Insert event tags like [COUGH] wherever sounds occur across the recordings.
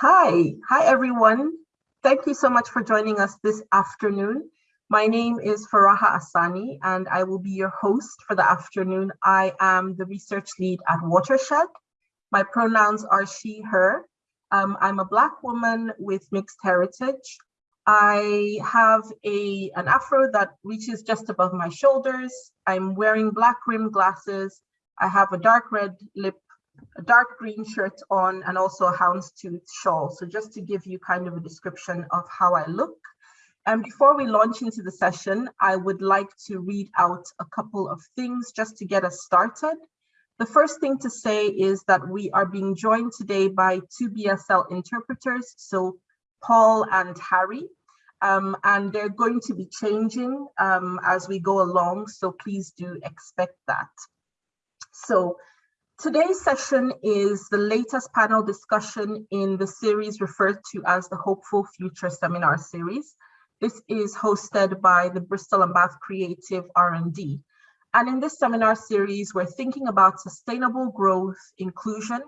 Hi, hi everyone. Thank you so much for joining us this afternoon. My name is Faraha Asani and I will be your host for the afternoon. I am the research lead at Watershed. My pronouns are she, her. Um, I'm a Black woman with mixed heritage. I have a, an afro that reaches just above my shoulders. I'm wearing black rim glasses. I have a dark red lip a dark green shirt on and also a houndstooth shawl. So just to give you kind of a description of how I look. And before we launch into the session, I would like to read out a couple of things just to get us started. The first thing to say is that we are being joined today by two BSL interpreters, so Paul and Harry, um, and they're going to be changing um, as we go along, so please do expect that. So Today's session is the latest panel discussion in the series referred to as the Hopeful Future Seminar Series. This is hosted by the Bristol and Bath Creative R&D. And in this seminar series, we're thinking about sustainable growth, inclusion,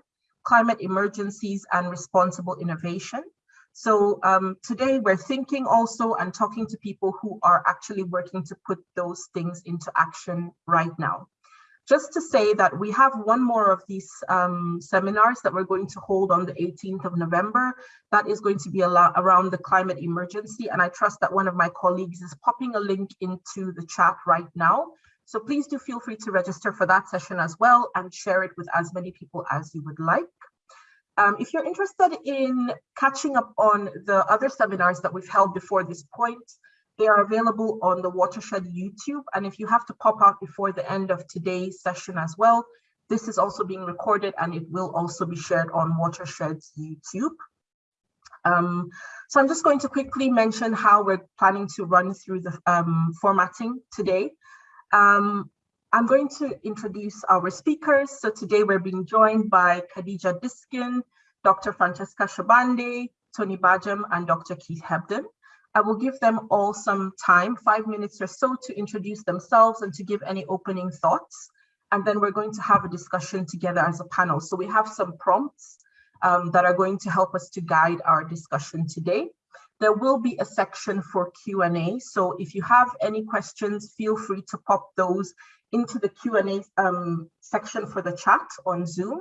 climate emergencies, and responsible innovation. So um, today we're thinking also and talking to people who are actually working to put those things into action right now. Just to say that we have one more of these um, seminars that we're going to hold on the 18th of November. That is going to be around the climate emergency. And I trust that one of my colleagues is popping a link into the chat right now. So please do feel free to register for that session as well and share it with as many people as you would like. Um, if you're interested in catching up on the other seminars that we've held before this point, they are available on the Watershed YouTube. And if you have to pop out before the end of today's session as well, this is also being recorded and it will also be shared on Watershed's YouTube. Um, so I'm just going to quickly mention how we're planning to run through the um, formatting today. Um, I'm going to introduce our speakers. So today we're being joined by Khadija Diskin, Dr. Francesca Sobande, Tony Bhajam, and Dr. Keith Hebden. I will give them all some time, five minutes or so to introduce themselves and to give any opening thoughts. And then we're going to have a discussion together as a panel. So we have some prompts um, that are going to help us to guide our discussion today. There will be a section for Q&A. So if you have any questions, feel free to pop those into the Q&A um, section for the chat on Zoom.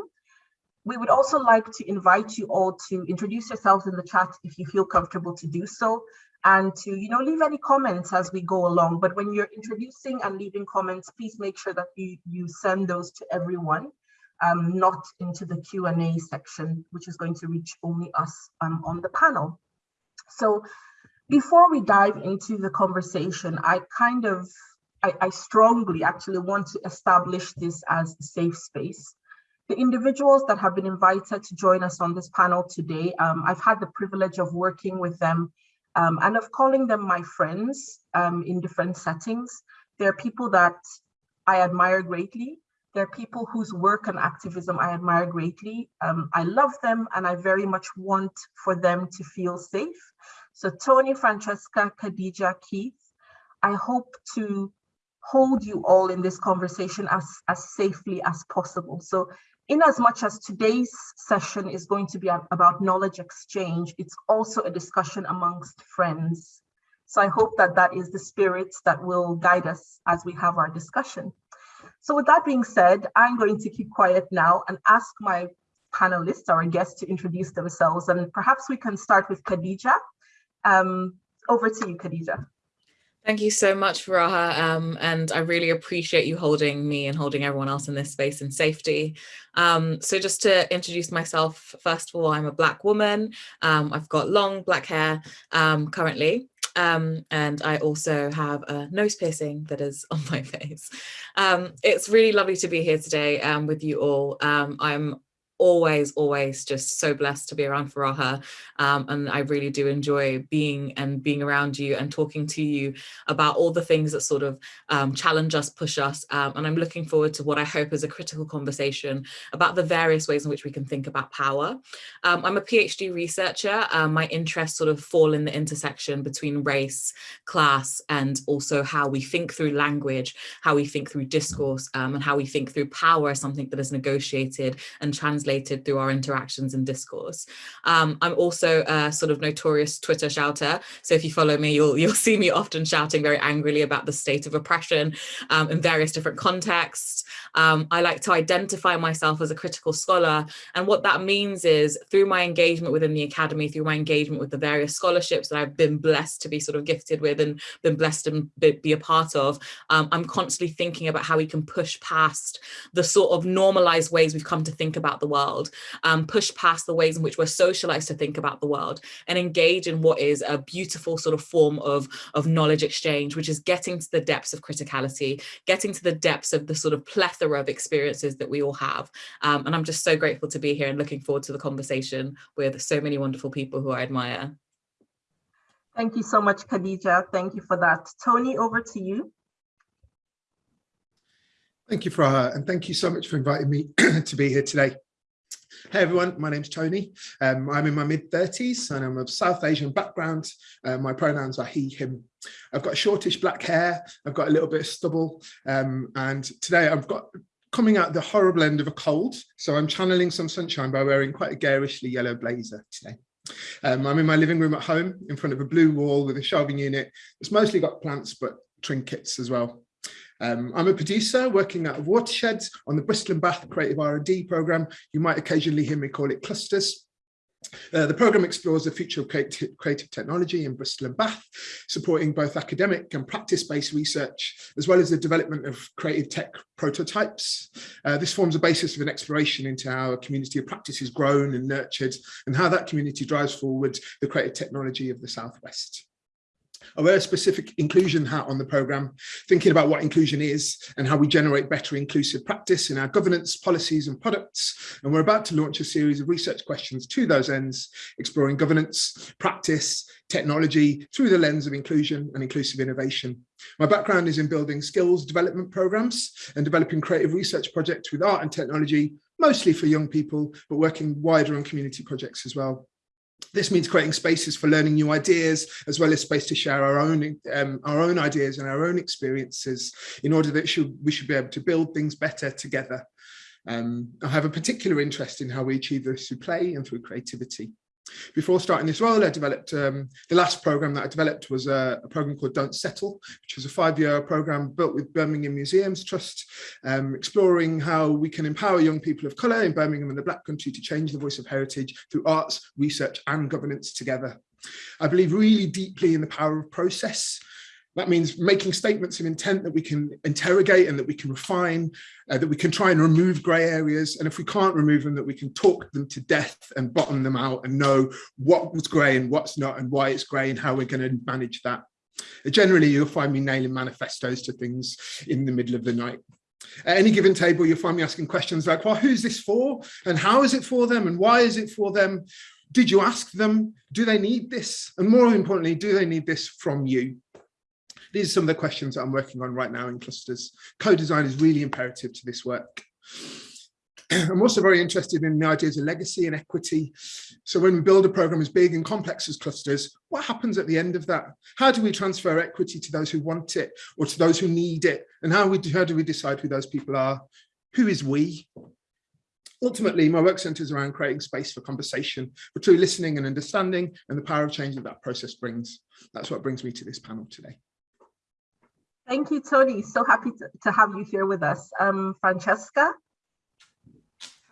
We would also like to invite you all to introduce yourselves in the chat if you feel comfortable to do so and to you know leave any comments as we go along. But when you're introducing and leaving comments please make sure that you you send those to everyone um, not into the Q&A section which is going to reach only us um, on the panel. So before we dive into the conversation I kind of I, I strongly actually want to establish this as a safe space. The individuals that have been invited to join us on this panel today, um, I've had the privilege of working with them um, and of calling them my friends um, in different settings. They're people that I admire greatly. They're people whose work and activism I admire greatly. Um, I love them and I very much want for them to feel safe. So Tony, Francesca, Khadija, Keith, I hope to hold you all in this conversation as, as safely as possible. So in as much as today's session is going to be about knowledge exchange, it's also a discussion amongst friends. So I hope that that is the spirit that will guide us as we have our discussion. So with that being said, I'm going to keep quiet now and ask my panelists, our guests to introduce themselves. And perhaps we can start with Khadija. Um, over to you, Khadija. Thank you so much, Faraha, um, and I really appreciate you holding me and holding everyone else in this space in safety. Um, so just to introduce myself, first of all, I'm a Black woman. Um, I've got long black hair um, currently, um, and I also have a nose piercing that is [LAUGHS] on my face. Um, it's really lovely to be here today um, with you all. Um, I'm always, always just so blessed to be around Faraha. Um, and I really do enjoy being and being around you and talking to you about all the things that sort of um, challenge us, push us. Um, and I'm looking forward to what I hope is a critical conversation about the various ways in which we can think about power. Um, I'm a PhD researcher. Um, my interests sort of fall in the intersection between race, class, and also how we think through language, how we think through discourse, um, and how we think through power as something that is negotiated and translated translated through our interactions and discourse. Um, I'm also a sort of notorious Twitter shouter. So if you follow me, you'll, you'll see me often shouting very angrily about the state of oppression um, in various different contexts. Um, I like to identify myself as a critical scholar. And what that means is through my engagement within the academy, through my engagement with the various scholarships that I've been blessed to be sort of gifted with and been blessed to be a part of, um, I'm constantly thinking about how we can push past the sort of normalized ways we've come to think about the world, um, push past the ways in which we're socialized to think about the world and engage in what is a beautiful sort of form of, of knowledge exchange, which is getting to the depths of criticality, getting to the depths of the sort of plethora of experiences that we all have. Um, and I'm just so grateful to be here and looking forward to the conversation with so many wonderful people who I admire. Thank you so much, Khadija. Thank you for that. Tony, over to you. Thank you, Faraha, and thank you so much for inviting me [CLEARS THROAT] to be here today. Hey everyone, my name's Tony. Um, I'm in my mid 30s and I'm of South Asian background. Uh, my pronouns are he, him. I've got shortish black hair. I've got a little bit of stubble. Um, and today I've got coming out the horrible end of a cold. So I'm channeling some sunshine by wearing quite a garishly yellow blazer today. Um, I'm in my living room at home in front of a blue wall with a shelving unit. It's mostly got plants, but trinkets as well. Um, I'm a producer working out of Watershed on the Bristol and Bath Creative R&D programme. You might occasionally hear me call it Clusters. Uh, the programme explores the future of creative, creative, technology in Bristol and Bath, supporting both academic and practice-based research, as well as the development of creative tech prototypes. Uh, this forms a basis of an exploration into how a community of practice is grown and nurtured, and how that community drives forward the creative technology of the Southwest. I wear a specific inclusion hat on the programme, thinking about what inclusion is and how we generate better inclusive practice in our governance, policies and products. And we're about to launch a series of research questions to those ends, exploring governance, practice, technology through the lens of inclusion and inclusive innovation. My background is in building skills development programs and developing creative research projects with art and technology, mostly for young people, but working wider on community projects as well. This means creating spaces for learning new ideas, as well as space to share our own um, our own ideas and our own experiences in order that should, we should be able to build things better together. Um, I have a particular interest in how we achieve this through play and through creativity. Before starting this role, I developed, um, the last program that I developed was a, a, program called Don't Settle, which was a five-year program built with Birmingham Museums Trust, um, exploring how we can empower young people of colour in Birmingham and the Black Country to change the voice of heritage through arts, research and governance together. I believe really deeply in the power of process that means making statements of intent that we can interrogate and that we can refine, uh, that we can try and remove grey areas. And if we can't remove them, that we can talk them to death and bottom them out and know what was grey and what's not and why it's grey and how we're going to manage that. Generally, you'll find me nailing manifestos to things in the middle of the night. At any given table, you'll find me asking questions like, well, who's this for? And how is it for them? And why is it for them? Did you ask them? Do they need this? And more importantly, do they need this from you? These are some of the questions that I'm working on right now in clusters. Co-design is really imperative to this work. [CLEARS THROAT] I'm also very interested in the ideas of legacy and equity. So when we build a program as big and complex as clusters, what happens at the end of that? How do we transfer equity to those who want it or to those who need it? And how, we, how do we decide who those people are? Who is we? Ultimately, my work centers around creating space for conversation, for true listening and understanding, and the power of change that that process brings. That's what brings me to this panel today. Thank you, Tony. So happy to, to have you here with us. Um, Francesca?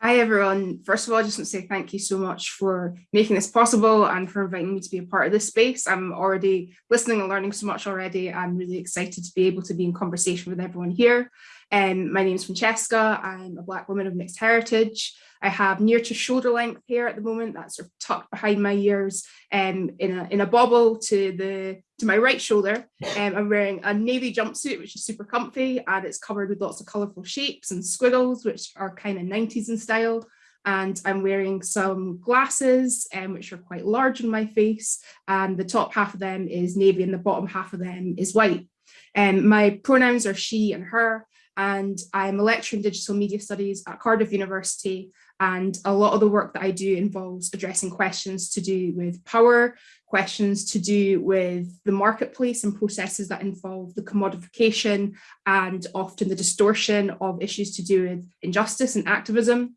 Hi, everyone. First of all, I just want to say thank you so much for making this possible and for inviting me to be a part of this space. I'm already listening and learning so much already. I'm really excited to be able to be in conversation with everyone here. Um, my name is Francesca. I'm a Black woman of mixed heritage. I have near to shoulder length hair at the moment that's sort of tucked behind my ears um, in, a, in a bobble to the to my right shoulder. Um, I'm wearing a navy jumpsuit, which is super comfy and it's covered with lots of colourful shapes and squiggles, which are kind of 90s in style. And I'm wearing some glasses, um, which are quite large on my face. And the top half of them is navy and the bottom half of them is white. Um, my pronouns are she and her and I'm a lecturer in digital media studies at Cardiff University and a lot of the work that I do involves addressing questions to do with power, questions to do with the marketplace and processes that involve the commodification and often the distortion of issues to do with injustice and activism.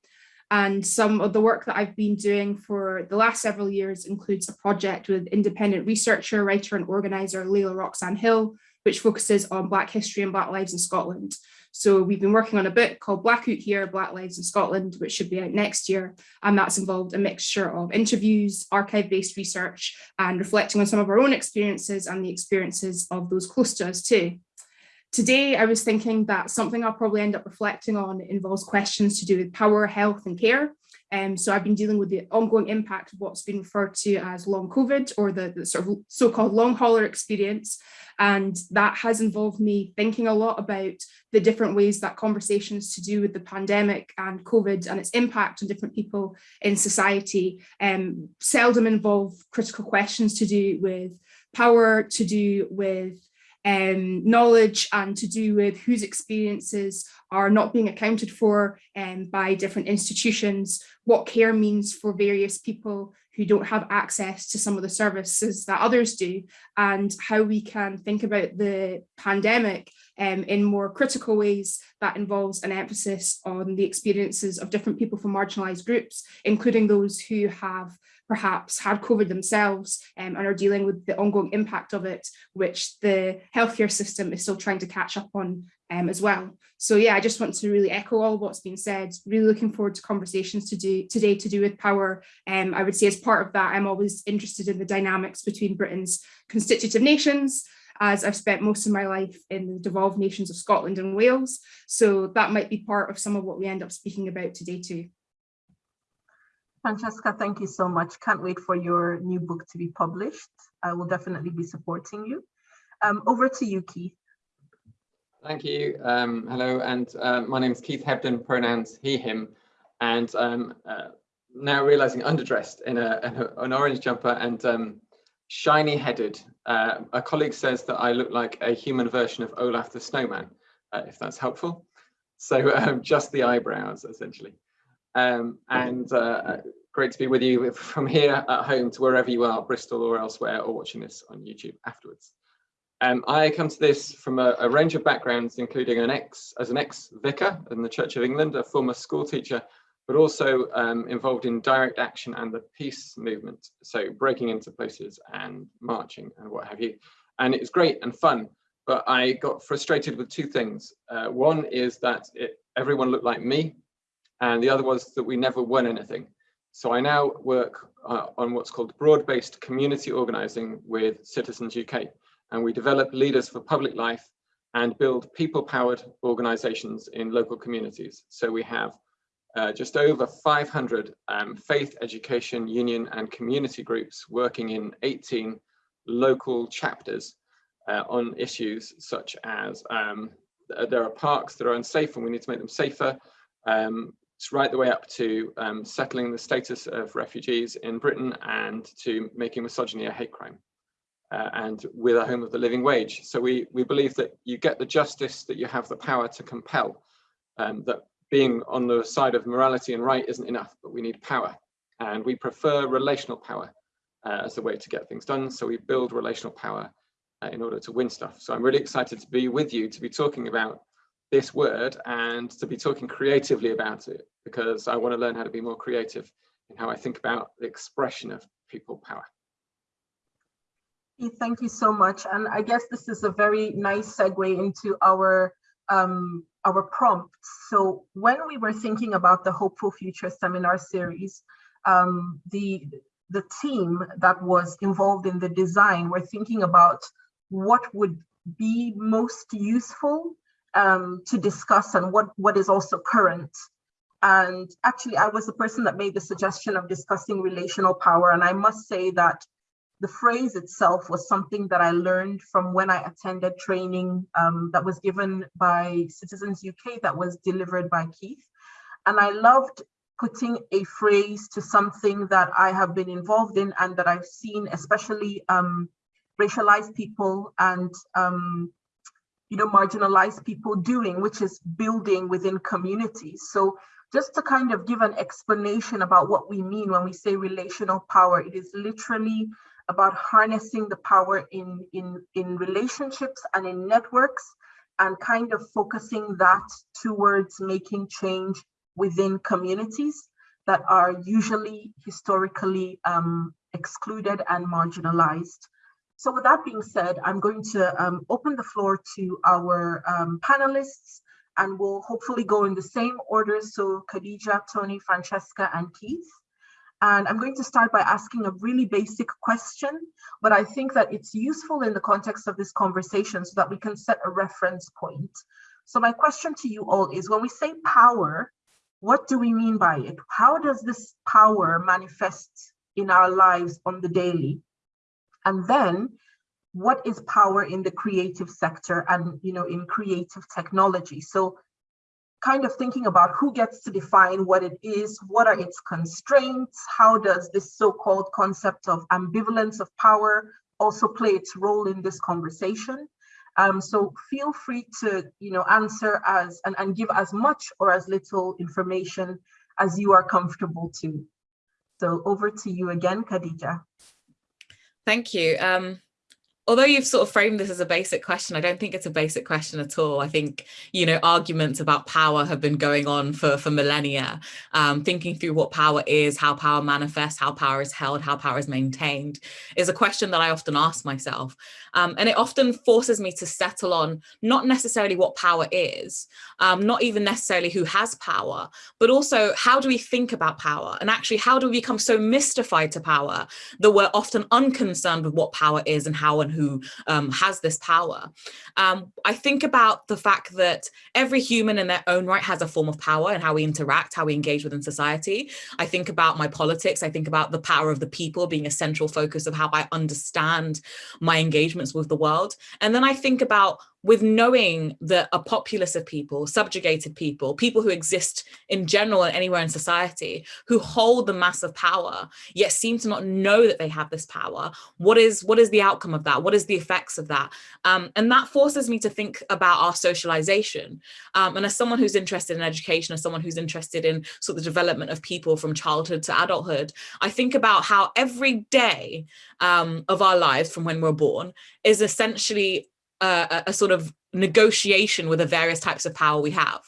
And some of the work that I've been doing for the last several years includes a project with independent researcher, writer and organiser Layla-Roxanne Hill, which focuses on Black history and Black lives in Scotland. So we've been working on a book called Black Oot Here, Black Lives in Scotland, which should be out next year. And that's involved a mixture of interviews, archive-based research, and reflecting on some of our own experiences and the experiences of those close to us too. Today, I was thinking that something I'll probably end up reflecting on involves questions to do with power, health and care. Um, so I've been dealing with the ongoing impact of what's been referred to as long COVID or the, the sort of so-called long hauler experience. And that has involved me thinking a lot about the different ways that conversations to do with the pandemic and COVID and its impact on different people in society um, seldom involve critical questions to do with power, to do with um, knowledge and to do with whose experiences are not being accounted for um, by different institutions, what care means for various people who don't have access to some of the services that others do, and how we can think about the pandemic um, in more critical ways that involves an emphasis on the experiences of different people from marginalised groups, including those who have perhaps had COVID themselves um, and are dealing with the ongoing impact of it, which the healthcare system is still trying to catch up on um, as well. So yeah, I just want to really echo all what's been said, really looking forward to conversations to do today to do with power. Um, I would say as part of that, I'm always interested in the dynamics between Britain's constitutive nations, as I've spent most of my life in the devolved nations of Scotland and Wales. So that might be part of some of what we end up speaking about today too. Francesca, thank you so much. Can't wait for your new book to be published. I will definitely be supporting you. Um, over to you, Keith. Thank you. Um, hello, and uh, my name is Keith Hebden, pronouns he, him, and um, uh, now realizing underdressed in, a, in a, an orange jumper and um, shiny headed. Uh, a colleague says that I look like a human version of Olaf the Snowman, uh, if that's helpful. So um, just the eyebrows, essentially. Um, and uh, great to be with you from here at home to wherever you are, Bristol or elsewhere, or watching this on YouTube afterwards. Um, I come to this from a, a, range of backgrounds, including an ex, as an ex-vicar in the Church of England, a former school teacher, but also um, involved in direct action and the peace movement. So breaking into places and marching and what have you. And it was great and fun, but I got frustrated with two things. Uh, one is that it, everyone looked like me, and the other was that we never won anything. So I now work uh, on what's called broad-based community organizing with Citizens UK, and we develop leaders for public life and build people-powered organizations in local communities. So we have uh, just over 500 um, faith, education, union and community groups working in 18 local chapters uh, on issues such as um, there are parks that are unsafe and we need to make them safer. Um, it's right the way up to um, settling the status of refugees in Britain and to making misogyny a hate crime. Uh, and with a home of the living wage. So we, we believe that you get the justice that you have the power to compel, um, that being on the side of morality and right isn't enough, but we need power. And we prefer relational power uh, as a way to get things done. So we build relational power uh, in order to win stuff. So I'm really excited to be with you to be talking about this word and to be talking creatively about it because I want to learn how to be more creative in how I think about the expression of people power. Thank you so much. And I guess this is a very nice segue into our um, our prompts. So when we were thinking about the Hopeful Future seminar series, um, the the team that was involved in the design were thinking about what would be most useful um, to discuss and what, what is also current. And actually, I was the person that made the suggestion of discussing relational power. And I must say that the phrase itself was something that I learned from when I attended training um, that was given by Citizens UK that was delivered by Keith. And I loved putting a phrase to something that I have been involved in and that I've seen, especially um, racialized people and um, you know, marginalized people doing, which is building within communities. So just to kind of give an explanation about what we mean when we say relational power, it is literally about harnessing the power in, in, in relationships and in networks and kind of focusing that towards making change within communities. that are usually historically um, excluded and marginalized. So with that being said, I'm going to um, open the floor to our um, panelists and we'll hopefully go in the same order. So Khadija, Tony, Francesca, and Keith. And I'm going to start by asking a really basic question, but I think that it's useful in the context of this conversation so that we can set a reference point. So my question to you all is when we say power, what do we mean by it? How does this power manifest in our lives on the daily? And then what is power in the creative sector and you know in creative technology? So kind of thinking about who gets to define what it is, what are its constraints, how does this so-called concept of ambivalence of power also play its role in this conversation. Um, so feel free to you know, answer as and, and give as much or as little information as you are comfortable to. So over to you again, Khadija. Thank you. Um, although you've sort of framed this as a basic question, I don't think it's a basic question at all. I think, you know, arguments about power have been going on for, for millennia, um, thinking through what power is, how power manifests, how power is held, how power is maintained is a question that I often ask myself. Um, and it often forces me to settle on not necessarily what power is, um, not even necessarily who has power, but also how do we think about power? And actually, how do we become so mystified to power that we're often unconcerned with what power is and how and who um, has this power. Um, I think about the fact that every human in their own right has a form of power and how we interact, how we engage within society. I think about my politics. I think about the power of the people being a central focus of how I understand my engagements with the world. And then I think about with knowing that a populace of people, subjugated people, people who exist in general and anywhere in society, who hold the mass of power, yet seem to not know that they have this power, what is, what is the outcome of that? What is the effects of that? Um, and that forces me to think about our socialization. Um, and as someone who's interested in education, as someone who's interested in sort of the development of people from childhood to adulthood, I think about how every day um, of our lives from when we're born is essentially a, a sort of negotiation with the various types of power we have.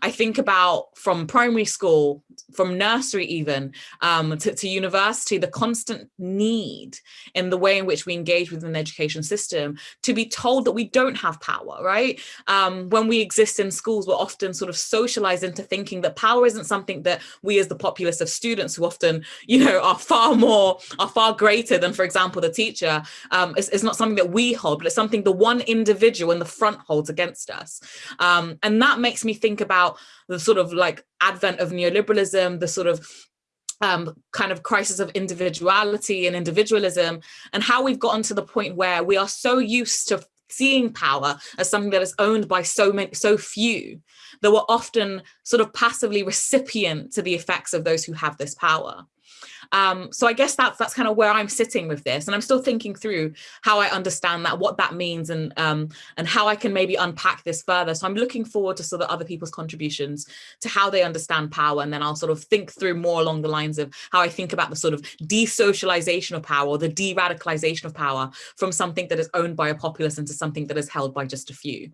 I think about from primary school, from nursery even, um, to, to, university, the constant need in the way in which we engage within the education system to be told that we don't have power, right? Um, when we exist in schools, we're often sort of socialized into thinking that power isn't something that we as the populace of students who often, you know, are far more, are far greater than, for example, the teacher, um, is, not something that we hold, but it's something the one individual in the front holds against us. Um, and that makes me think about about the sort of like advent of neoliberalism, the sort of um, kind of crisis of individuality and individualism, and how we've gotten to the point where we are so used to seeing power as something that is owned by so many, so few, that we're often sort of passively recipient to the effects of those who have this power. Um, so I guess that's that's kind of where I'm sitting with this, and I'm still thinking through how I understand that, what that means, and um, and how I can maybe unpack this further. So I'm looking forward to sort of other people's contributions to how they understand power, and then I'll sort of think through more along the lines of how I think about the sort of desocialization of power, the de-radicalization of power from something that is owned by a populace into something that is held by just a few.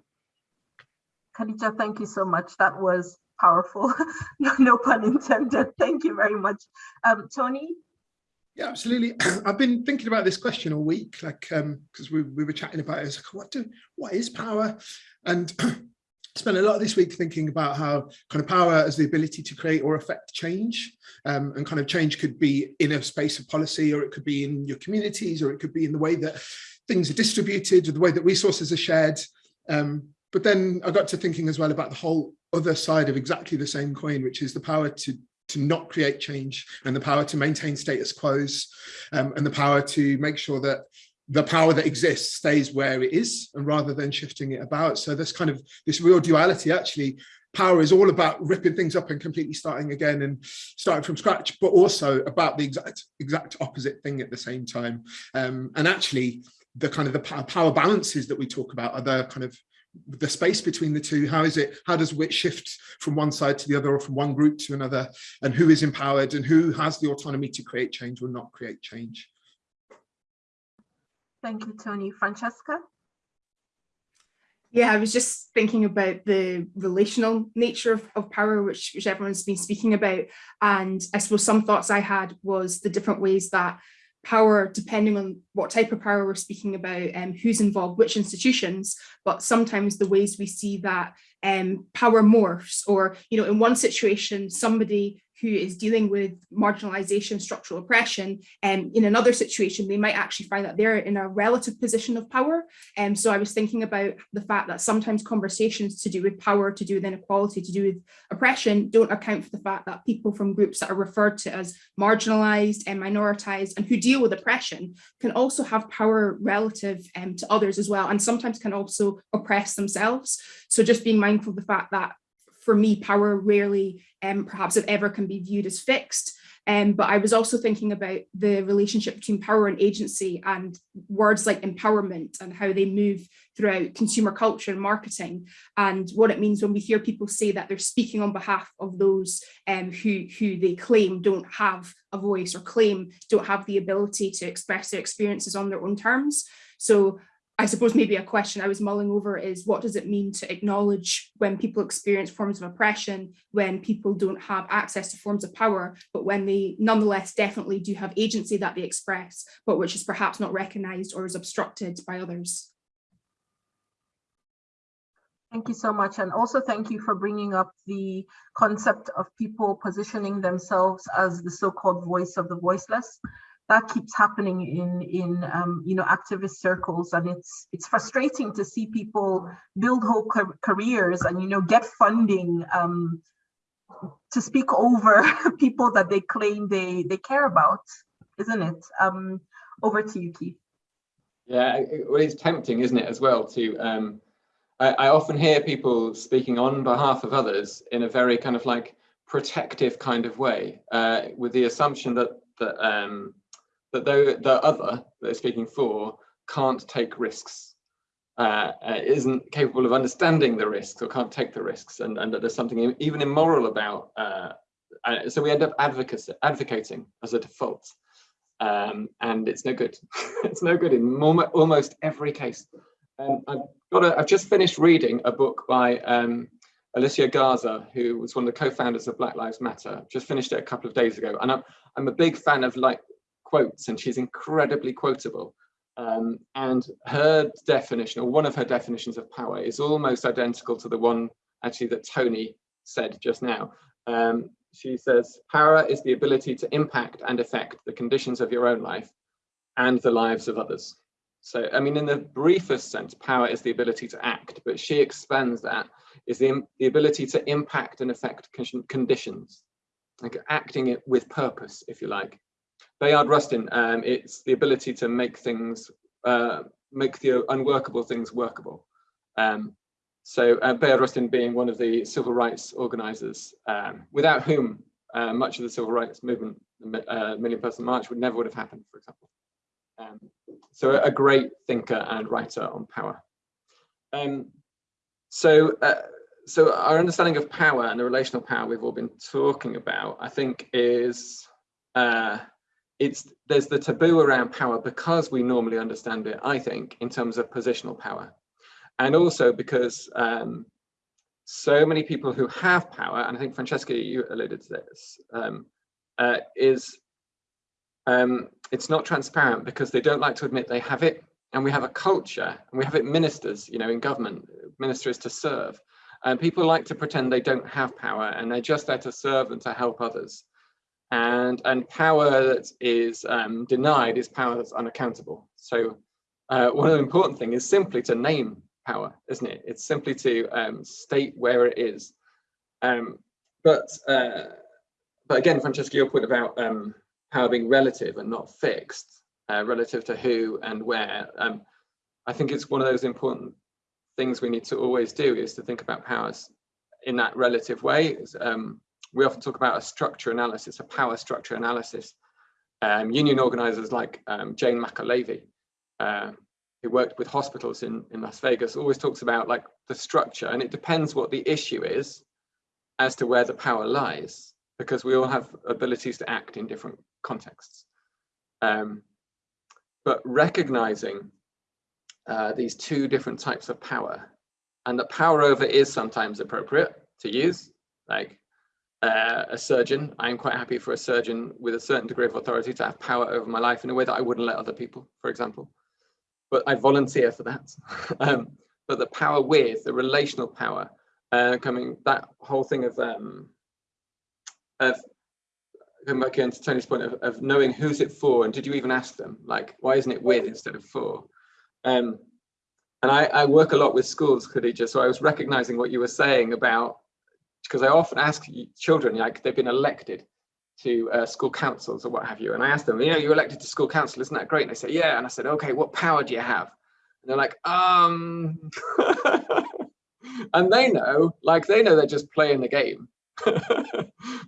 Khadija, thank you so much. That was powerful, [LAUGHS] no, pun intended. Thank you very much. Um, Tony? Yeah, absolutely. [CLEARS THROAT] I've been thinking about this question all week, like because um, we, we were chatting about it. It's like, what do what is power? And [CLEARS THROAT] spent a lot of this week thinking about how kind of power as the ability to create or affect change um, and kind of change could be in a space of policy or it could be in your communities or it could be in the way that things are distributed or the way that resources are shared um, but then I got to thinking as well about the whole other side of exactly the same coin, which is the power to to not create change and the power to maintain status quos um, and the power to make sure that the power that exists stays where it is and rather than shifting it about. So there's kind of this real duality actually. Power is all about ripping things up and completely starting again and starting from scratch, but also about the exact exact opposite thing at the same time. Um, and actually, the kind of the power balances that we talk about are the kind of the space between the two. How is it how does wit shift from one side to the other or from one group to another? And who is empowered and who has the autonomy to create change or not create change? Thank you tony. Francesca? Yeah, I was just thinking about the relational nature of, of power, which, which everyone's been speaking about. And I suppose some thoughts I had was the different ways that power, depending on what type of power we're speaking about and um, who's involved, which institutions, but sometimes the ways we see that um, power morphs or, you know, in one situation, somebody who is dealing with marginalization, structural oppression, and um, in another situation, they might actually find that they're in a relative position of power. And um, so I was thinking about the fact that sometimes conversations to do with power, to do with inequality, to do with oppression, don't account for the fact that people from groups that are referred to as marginalized and minoritized and who deal with oppression can also have power relative um, to others as well, and sometimes can also oppress themselves. So just being mindful of the fact that for me, power rarely, um, perhaps if ever, can be viewed as fixed. Um, but I was also thinking about the relationship between power and agency and words like empowerment and how they move throughout consumer culture and marketing and what it means when we hear people say that they're speaking on behalf of those um, who, who they claim don't have a voice or claim don't have the ability to express their experiences on their own terms. So I suppose maybe a question I was mulling over is what does it mean to acknowledge when people experience forms of oppression, when people don't have access to forms of power, but when they nonetheless definitely do have agency that they express, but which is perhaps not recognized or is obstructed by others. Thank you so much. And also thank you for bringing up the concept of people positioning themselves as the so-called voice of the voiceless that keeps happening in in um, you know activist circles. And it's it's frustrating to see people build whole careers and you know get funding um, to speak over [LAUGHS] people that they claim they they care about isn't it? Um, over to you Keith. Yeah well it's tempting isn't it as well to um, I, I often hear people speaking on behalf of others in a very kind of like protective kind of way uh, with the assumption that that um, that the, the other that they're speaking for can't take risks, uh, uh, isn't capable of understanding the risks or can't take the risks, and, and that there's something even immoral about. Uh, uh, so we end up advocacy, advocating as a default, um, and it's no good. [LAUGHS] it's no good in almost every case. Um, I've got. A, I've just finished reading a book by um, Alicia Garza, who was one of the co-founders of Black Lives Matter. Just finished it a couple of days ago, and I'm I'm a big fan of like quotes and she's incredibly quotable. Um, and her definition, or one of her definitions of power, is almost identical to the one actually that Tony said just now. Um, she says, power is the ability to impact and affect the conditions of your own life and the lives of others. So, I mean, in the briefest sense, power is the ability to act, but she expands that is the, the ability to impact and affect conditions, like acting it with purpose, if you like. Bayard Rustin, um, it's the ability to make things, uh, make the unworkable things workable. Um, so uh, Bayard Rustin being one of the civil rights organizers, um, without whom uh, much of the civil rights movement, uh, Million Person March would never would have happened, for example. Um, so a great thinker and writer on power. Um, so, uh, so our understanding of power and the relational power we've all been talking about, I think is uh, it's there's the taboo around power because we normally understand it, I think, in terms of positional power. And also because um, so many people who have power, and I think Francesca, you alluded to this, um, uh, is um, it's not transparent because they don't like to admit they have it. And we have a culture and we have it ministers, you know, in government, ministers to serve. And people like to pretend they don't have power and they're just there to serve and to help others and and power that is um, denied is power that's unaccountable. So uh, one of the important thing is simply to name power, isn't it? It's simply to um, state where it is. Um, but uh, but again, Francesca, your point about um, power being relative and not fixed, uh, relative to who and where. Um, I think it's one of those important things we need to always do is to think about powers in that relative way. We often talk about a structure analysis, a power structure analysis. Um, union organizers like um, Jane McAlevey, uh, who worked with hospitals in, in Las Vegas, always talks about like the structure and it depends what the issue is as to where the power lies, because we all have abilities to act in different contexts. Um, but recognizing uh, these two different types of power and that power over is sometimes appropriate to use, like uh, a surgeon. I'm quite happy for a surgeon with a certain degree of authority to have power over my life in a way that I wouldn't let other people, for example. But I volunteer for that. [LAUGHS] um, but the power with, the relational power, uh, coming, that whole thing of, um, of coming back into Tony's point of, of knowing who's it for and did you even ask them? Like, why isn't it with instead of for? Um, and I, I work a lot with schools, Khadija, so I was recognizing what you were saying about because I often ask children, like they've been elected to uh, school councils or what have you. And I ask them, you know, you're elected to school council, isn't that great? And they say, yeah. And I said, okay, what power do you have? And they're like, um, [LAUGHS] and they know, like they know they're just playing the game. [LAUGHS]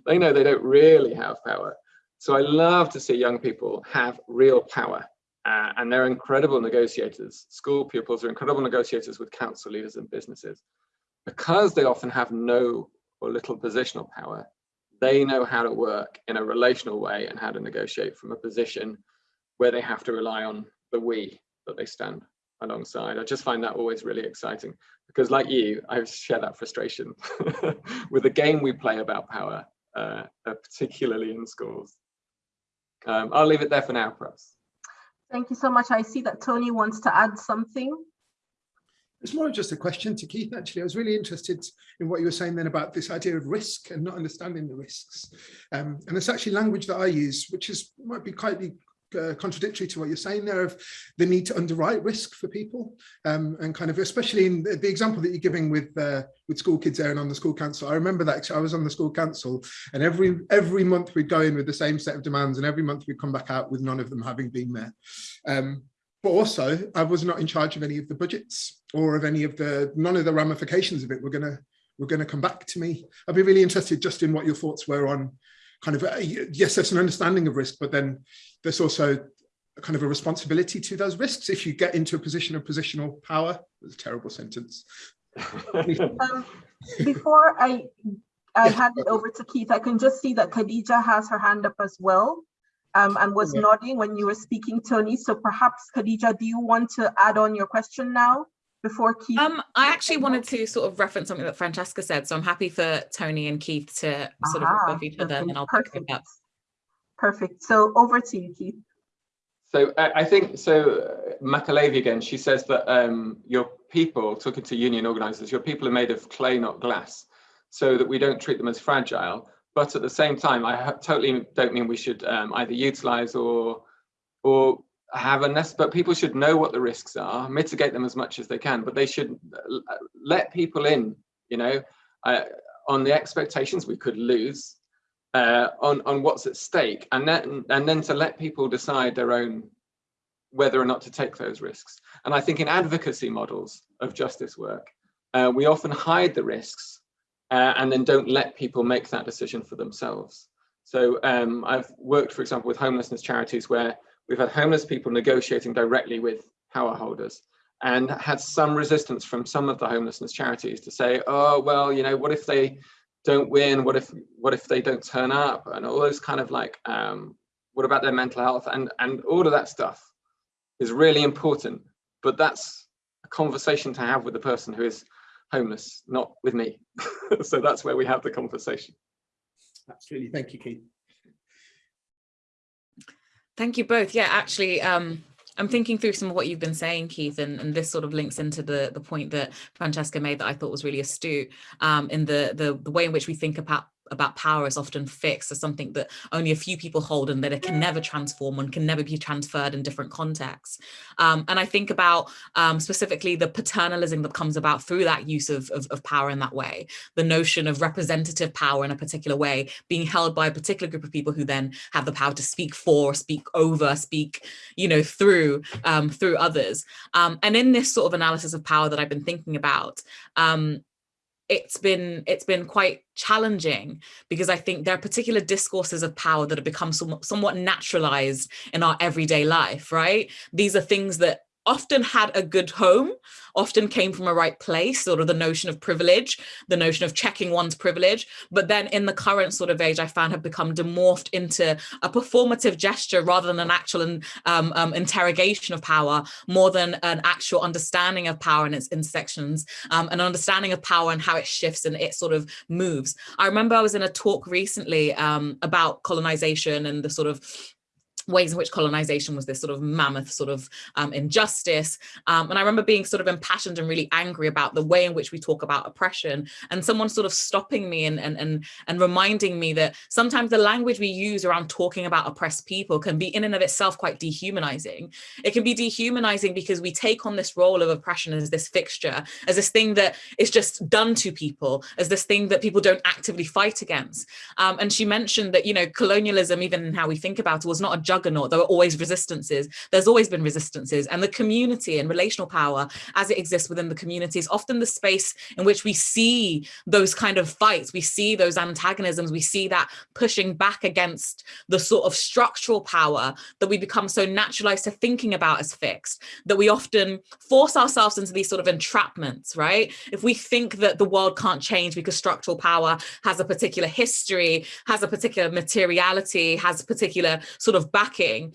they know they don't really have power. So I love to see young people have real power uh, and they're incredible negotiators. School pupils are incredible negotiators with council leaders and businesses because they often have no or little positional power, they know how to work in a relational way and how to negotiate from a position where they have to rely on the we that they stand alongside. I just find that always really exciting because like you, I share that frustration [LAUGHS] with the game we play about power, uh, uh, particularly in schools. Um, I'll leave it there for now, perhaps. Thank you so much. I see that Tony wants to add something. It's more of just a question to Keith, actually. I was really interested in what you were saying then about this idea of risk and not understanding the risks. Um, and it's actually language that I use, which is might be quite uh, contradictory to what you're saying there of the need to underwrite risk for people um, and kind of especially in the, the, example that you're giving with uh, with school kids there and on the school council I remember that I was on the school council and every every month we'd go in with the same set of demands and every month we'd come back out with none of them having been met um, but also I was not in charge of any of the budgets or of any of the none of the ramifications of it were going to were going to come back to me. I'd be really interested just in what your thoughts were on kind of, uh, yes, there's an understanding of risk, but then there's also kind of a responsibility to those risks if you get into a position of positional power. It's a terrible sentence. [LAUGHS] um, before I I hand it over to Keith, I can just see that Khadija has her hand up as well um, and was yeah. nodding when you were speaking, Tony. So perhaps, Khadija, do you want to add on your question now? before Keith? Um, I actually wanted to sort of reference something that Francesca said, so I'm happy for Tony and Keith to sort Aha, of off each other, and I'll perfect. pick it up. Perfect. So over to you, Keith. So I think so. Uh, again. She says that um, your people, talking to union organisers, your people are made of clay, not glass, so that we don't treat them as fragile. But at the same time, I totally don't mean we should um, either utilise or or have a nest, but people should know what the risks are, mitigate them as much as they can, but they should let people in, you know, uh, on the expectations we could lose, uh, on, on what's at stake, and then, and then to let people decide their own whether or not to take those risks. And I think in advocacy models of justice work, uh, we often hide the risks uh, and then don't let people make that decision for themselves. So um, I've worked, for example, with homelessness charities where We've had homeless people negotiating directly with power holders and had some resistance from some of the homelessness charities to say, oh, well, you know, what if they don't win? What if what if they don't turn up? And all those kind of like, um, what about their mental health? And, and all of that stuff is really important. But that's a conversation to have with the person who is homeless, not with me. [LAUGHS] so that's where we have the conversation. Absolutely. Thank you, Keith. Thank you both. Yeah, actually, um, I'm thinking through some of what you've been saying, Keith, and, and this sort of links into the, the point that Francesca made that I thought was really astute um, in the, the, the way in which we think about about power is often fixed as something that only a few people hold and that it can never transform and can never be transferred in different contexts. Um, and I think about um, specifically the paternalism that comes about through that use of, of, of, power in that way, the notion of representative power in a particular way being held by a particular group of people who then have the power to speak for, speak over, speak, you know, through, um, through others. Um, and in this sort of analysis of power that I've been thinking about, um, it's been it's been quite challenging because I think there are particular discourses of power that have become somewhat, somewhat naturalized in our everyday life, right? These are things that often had a good home, often came from a right place, sort of the notion of privilege, the notion of checking one's privilege. But then in the current sort of age, I found have become demorphed into a performative gesture rather than an actual um, um, interrogation of power, more than an actual understanding of power and its intersections, um, an understanding of power and how it shifts and it sort of moves. I remember I was in a talk recently um, about colonization and the sort of ways in which colonization was this sort of mammoth sort of um, injustice. Um, and I remember being sort of impassioned and really angry about the way in which we talk about oppression and someone sort of stopping me and, and, and, and reminding me that sometimes the language we use around talking about oppressed people can be in and of itself quite dehumanizing. It can be dehumanizing because we take on this role of oppression as this fixture, as this thing that is just done to people, as this thing that people don't actively fight against. Um, and she mentioned that, you know, colonialism, even how we think about it, was not a juggernaut. There were always resistances. There's always been resistances and the community and relational power as it exists within the community is often the space in which we see those kind of fights. We see those antagonisms. We see that pushing back against the sort of structural power that we become so naturalized to thinking about as fixed, that we often force ourselves into these sort of entrapments, right? If we think that the world can't change because structural power has a particular history, has a particular materiality, has a particular sort of backing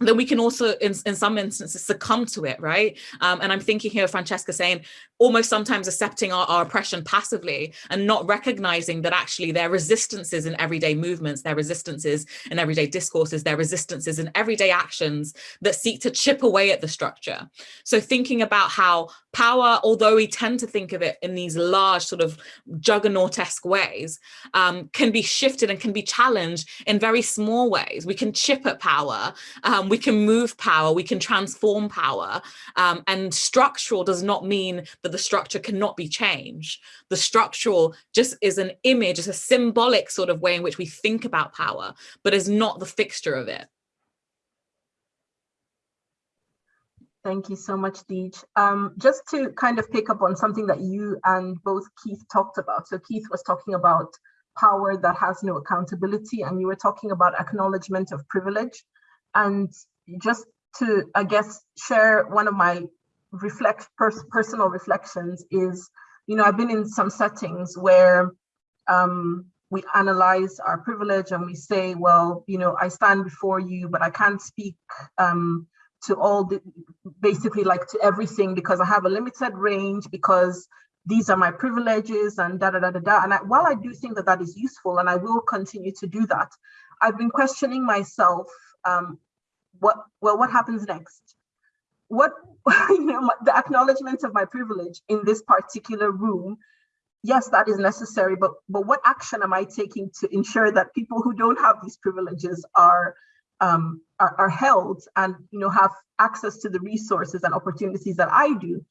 then we can also in, in some instances succumb to it right? Um, and i'm thinking here of francesca saying almost sometimes accepting our, our, oppression passively and not recognizing that actually their resistances in everyday movements their resistances in everyday discourses their resistances in everyday actions that seek to chip away at the structure. So thinking about how power although we tend to think of it in these large sort of juggernaut-esque ways um, can be shifted and can be challenged in very small ways. We can chip at power um, we can move power we can transform power um, and structural does not mean that the structure cannot be changed. The structural just is an image, it's a symbolic sort of way in which we think about power, but is not the fixture of it. Thank you so much, Deej. Um, just to kind of pick up on something that you and both Keith talked about. So Keith was talking about power that has no accountability, and you were talking about acknowledgement of privilege. And just to, I guess, share one of my reflect pers personal reflections is, you know, I've been in some settings where um, we analyze our privilege and we say, well, you know, I stand before you, but I can't speak um, to all the, basically like to everything because I have a limited range because these are my privileges and da da da da da. And I, while I do think that that is useful and I will continue to do that, I've been questioning myself, um, what, well, what happens next? what [LAUGHS] you know the acknowledgement of my privilege in this particular room yes that is necessary but but what action am i taking to ensure that people who don't have these privileges are um are, are held and you know have access to the resources and opportunities that i do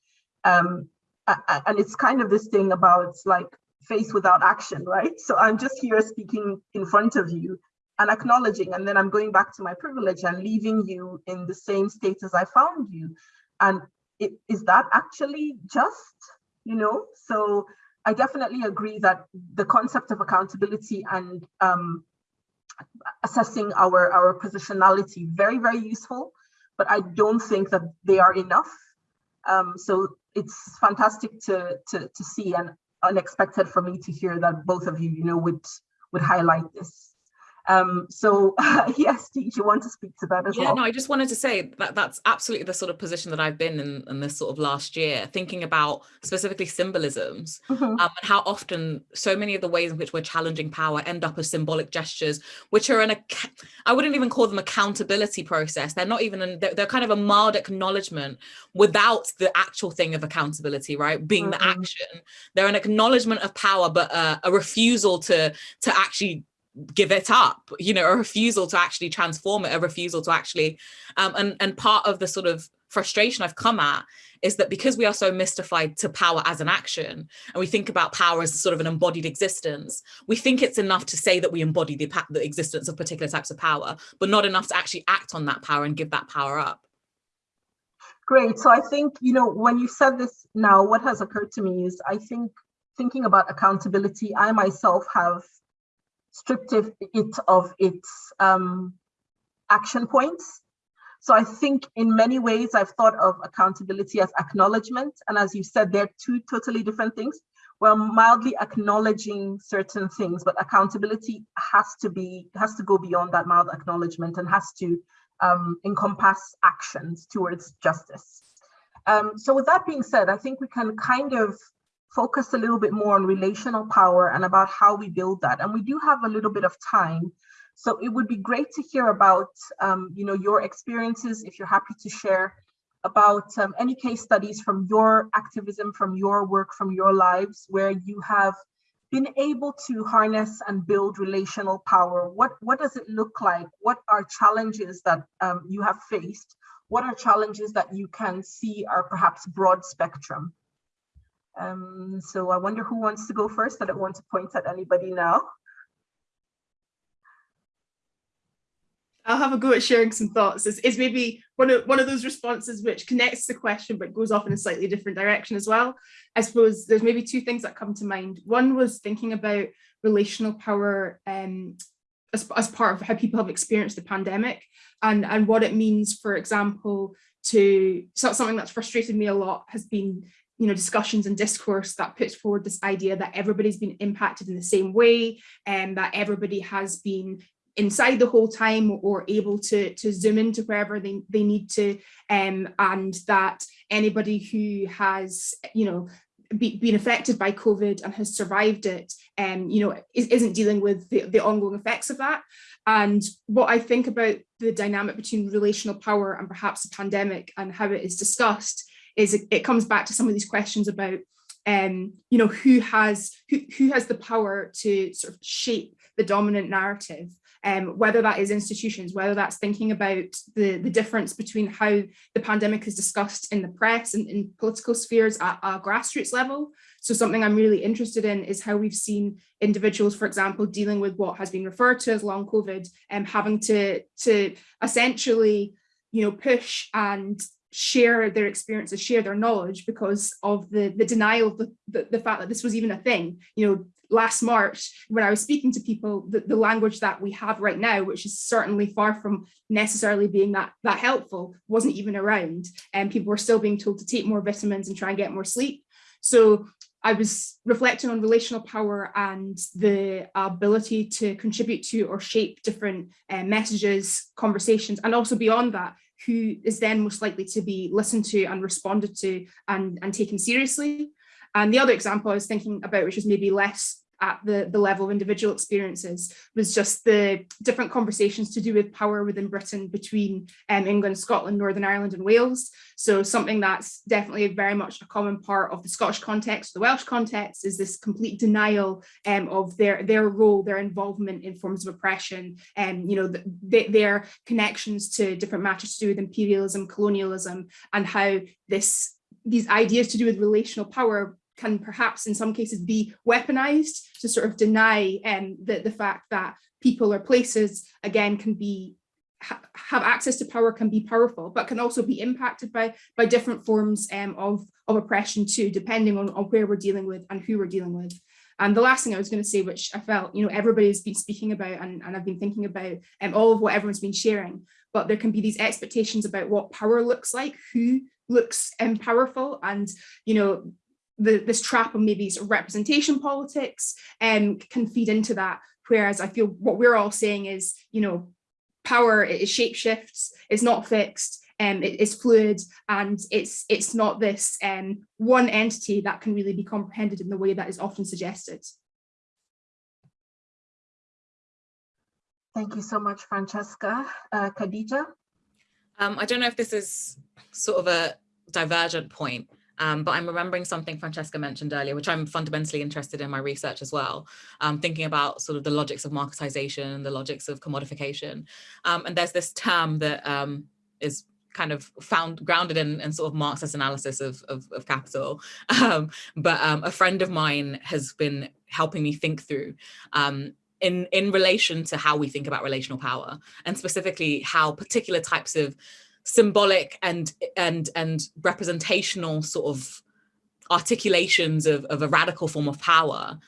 um and it's kind of this thing about like faith without action right so i'm just here speaking in front of you and acknowledging and then i'm going back to my privilege and leaving you in the same state as i found you. And it, is that actually just you know? So i definitely agree that the concept of accountability and um, assessing our our positionality very very useful but i don't think that they are enough. Um, so it's fantastic to, to to see and unexpected for me to hear that both of you you know would would highlight this um, so [LAUGHS] yes, do you want to speak to that as yeah, well? no, I just wanted to say that that's absolutely the sort of position that I've been in, in this sort of last year, thinking about specifically symbolisms mm -hmm. um, and how often so many of the ways in which we're challenging power end up as symbolic gestures, which are in a, I wouldn't even call them accountability process. They're not even, an, they're, they're, kind of a mild acknowledgement without the actual thing of accountability, right? Being mm -hmm. the mm-hmm. action. They're an acknowledgement of power, but uh, a refusal to, to actually give it up you know a refusal to actually transform it a refusal to actually um, and and part of the sort of frustration I've come at is that because we are so mystified to power as an action and we think about power as sort of an embodied existence we think it's enough to say that we embody the, the existence of particular types of power but not enough to actually act on that power and give that power up. Great. So I think you know when you said this now what has occurred to me is I think thinking about accountability I myself have stripped it of its um, action points. So I think in many ways, I've thought of accountability as acknowledgement. And as you said, they're two totally different things. We're mildly acknowledging certain things, but accountability has to be, has to go beyond that mild acknowledgement and has to um, encompass actions towards justice. Um, so with that being said, I think we can kind of focus a little bit more on relational power and about how we build that. And we do have a little bit of time. So it would be great to hear about, um, you know, your experiences, if you're happy to share about um, any case studies from your activism, from your work, from your lives, where you have been able to harness and build relational power. What, what does it look like? What are challenges that um, you have faced? What are challenges that you can see are perhaps broad spectrum? Um, so I wonder who wants to go first. I don't want to point at anybody now. I'll have a go at sharing some thoughts. It's, maybe one of one of those responses which connects the question but goes off in a slightly different direction as well. I suppose there's maybe two things that come to mind. One was thinking about relational power um, as, as part of how people have experienced the pandemic and, and what it means, for example, to so something that's frustrated me a lot has been you know discussions and discourse that puts forward this idea that everybody's been impacted in the same way and that everybody has been inside the whole time or able to to zoom into wherever they, they need to um, and that anybody who has you know be, been affected by COVID and has survived it, um, you know, is, isn't dealing with the, the ongoing effects of that. And what I think about the dynamic between relational power and perhaps the pandemic and how it is discussed is it, comes back to some of these questions about, um, you know, who has who, who has the power to sort of shape the dominant narrative um, whether that is institutions, whether that's thinking about the, the difference between how the pandemic is discussed in the press and in political spheres at a grassroots level. So something I'm really interested in is how we've seen individuals, for example, dealing with what has been referred to as long COVID and um, having to, to essentially, you know, push and share their experiences, share their knowledge because of the, the denial of the, the, the fact that this was even a thing. You know, last March, when I was speaking to people, the, the language that we have right now, which is certainly far from necessarily being that, that helpful, wasn't even around. And people were still being told to take more vitamins and try and get more sleep. So I was reflecting on relational power and the ability to contribute to or shape different uh, messages, conversations, and also beyond that, who is then most likely to be listened to and responded to and, and taken seriously. And the other example I was thinking about, which is maybe less at the, the level of individual experiences was just the different conversations to do with power within Britain between um, England, Scotland, Northern Ireland and Wales. So something that's definitely very much a common part of the Scottish context, the Welsh context is this complete denial um, of their, their role, their involvement in forms of oppression and you know the, their connections to different matters to do with imperialism, colonialism and how this these ideas to do with relational power can perhaps in some cases be weaponized to sort of deny um, the, the fact that people or places, again, can be ha have access to power, can be powerful, but can also be impacted by, by different forms um, of, of oppression too, depending on, on where we're dealing with and who we're dealing with. And the last thing I was going to say, which I felt, you know, everybody's been speaking about and, and I've been thinking about um, all of what everyone's been sharing, but there can be these expectations about what power looks like, who looks um, powerful and, you know, the, this trap of maybe sort of representation politics um, can feed into that. Whereas I feel what we're all saying is, you know, power is shape shifts, it's not fixed, um, it, it's fluid, and it's it's not this um, one entity that can really be comprehended in the way that is often suggested. Thank you so much, Francesca. Uh, Khadija? Um, I don't know if this is sort of a divergent point, um, but I'm remembering something Francesca mentioned earlier, which I'm fundamentally interested in my research as well, um, thinking about sort of the logics of marketization, the logics of commodification. Um, and there's this term that um, is kind of found grounded in, in sort of Marxist analysis of, of, of capital. [LAUGHS] Um, but um, a friend of mine has been helping me think through in, in relation to how we think about relational power and specifically how particular types of symbolic and and and representational sort of articulations of, of a radical form of power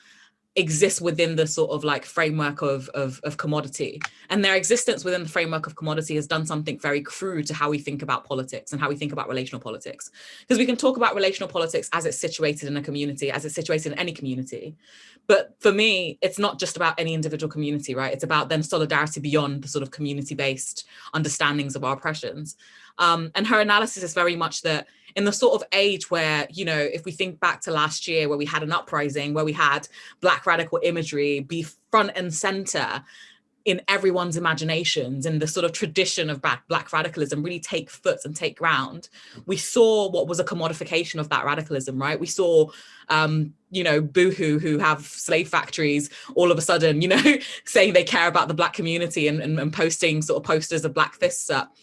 exist within the sort of like framework of, of, of commodity. And their existence within the framework of commodity has done something very crude to how we think about politics and how we think about relational politics. Because we can talk about relational politics as it's situated in a community, as it's situated in any community. But for me, it's not just about any individual community, right? It's about then solidarity beyond the sort of community-based understandings of our oppressions. Um, and her analysis is very much that in the sort of age where, you know, if we think back to last year where we had an uprising, where we had black radical imagery be front and center in everyone's imaginations and the sort of tradition of black, black radicalism really take foot and take ground. We saw what was a commodification of that radicalism, right? We saw, um, you know, Boohoo who have slave factories all of a sudden, you know, [LAUGHS] saying they care about the black community and, and, and posting sort of posters of black fists up.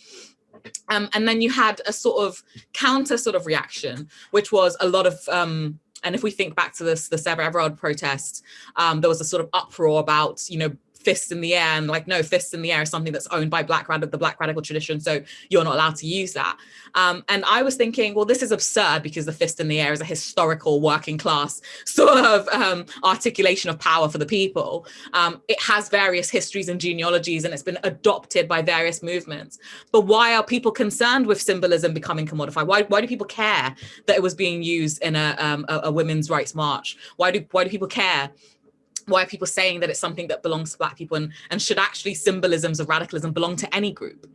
Um, and then you had a sort of counter sort of reaction, which was a lot of, um, and if we think back to this, the Sarah Everard protest, um, there was a sort of uproar about, you know, fists in the air and like no fists in the air is something that's owned by black radical the black radical tradition so you're not allowed to use that. Um, and i was thinking well this is absurd because the fist in the air is a historical working class [LAUGHS] sort of um, articulation of power for the people. Um, it has various histories and genealogies and it's been adopted by various movements. But why are people concerned with symbolism becoming commodified? Why, why do people care that it was being used in a, um, a, a women's rights march? Why do why do people care why are people saying that it's something that belongs to black people and, and should actually symbolisms of radicalism belong to any group?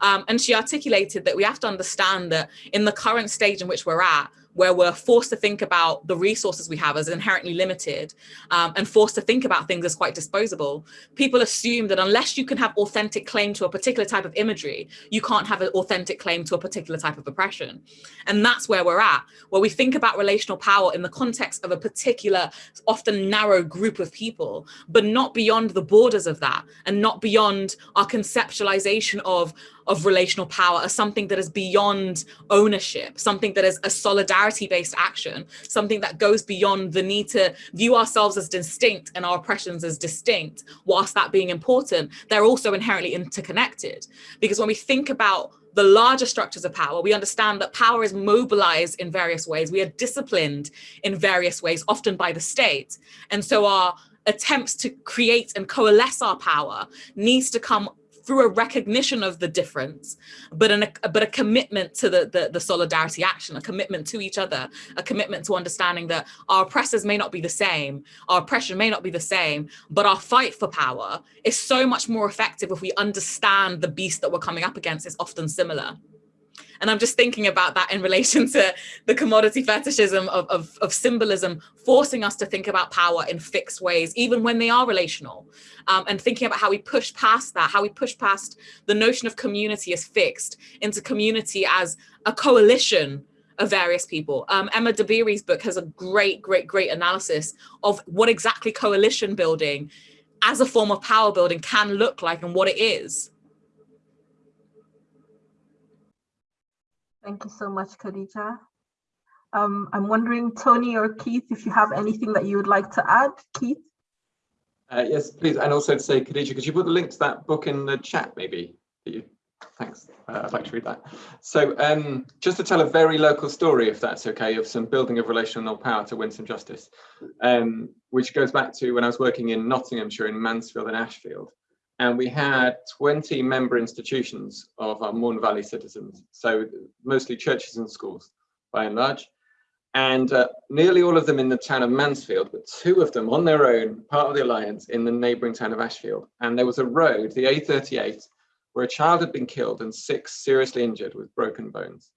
Um, and she articulated that we have to understand that in the current stage in which we're at, where we're forced to think about the resources we have as inherently limited um, and forced to think about things as quite disposable, people assume that unless you can have authentic claim to a particular type of imagery, you can't have an authentic claim to a particular type of oppression. And that's where we're at, where we think about relational power in the context of a particular, often narrow group of people, but not beyond the borders of that and not beyond our conceptualization of of relational power as something that is beyond ownership, something that is a solidarity-based action, something that goes beyond the need to view ourselves as distinct and our oppressions as distinct, whilst that being important, they're also inherently interconnected. Because when we think about the larger structures of power, we understand that power is mobilized in various ways. We are disciplined in various ways, often by the state. And so our attempts to create and coalesce our power needs to come through a recognition of the difference, but an, a, but a commitment to the, the, the solidarity action, a commitment to each other, a commitment to understanding that our oppressors may not be the same, our oppression may not be the same, but our fight for power is so much more effective if we understand the beast that we're coming up against is often similar. And I'm just thinking about that in relation to the commodity fetishism of, of, of symbolism, forcing us to think about power in fixed ways, even when they are relational. Um, and thinking about how we push past that, how we push past the notion of community as fixed into community as a coalition of various people. Um, Emma Dabiri's book has a great, great, great analysis of what exactly coalition building as a form of power building can look like and what it is. Thank you so much, Khadija. Um, I'm wondering, Tony or Keith, if you have anything that you would like to add, Keith? Uh, yes, please. And also to say, Khadija, could you put the link to that book in the chat, maybe? Thanks. Uh, I'd like to read that. So um, just to tell a very local story, if that's okay, of some building of relational power to win some justice, um, which goes back to when I was working in Nottinghamshire in Mansfield and Ashfield and we had 20 member institutions of our Maun Valley citizens, so mostly churches and schools by and large, and uh, nearly all of them in the town of Mansfield, but two of them on their own, part of the alliance in the neighbouring town of Ashfield. And there was a road, the A38, where a child had been killed and six seriously injured with broken bones.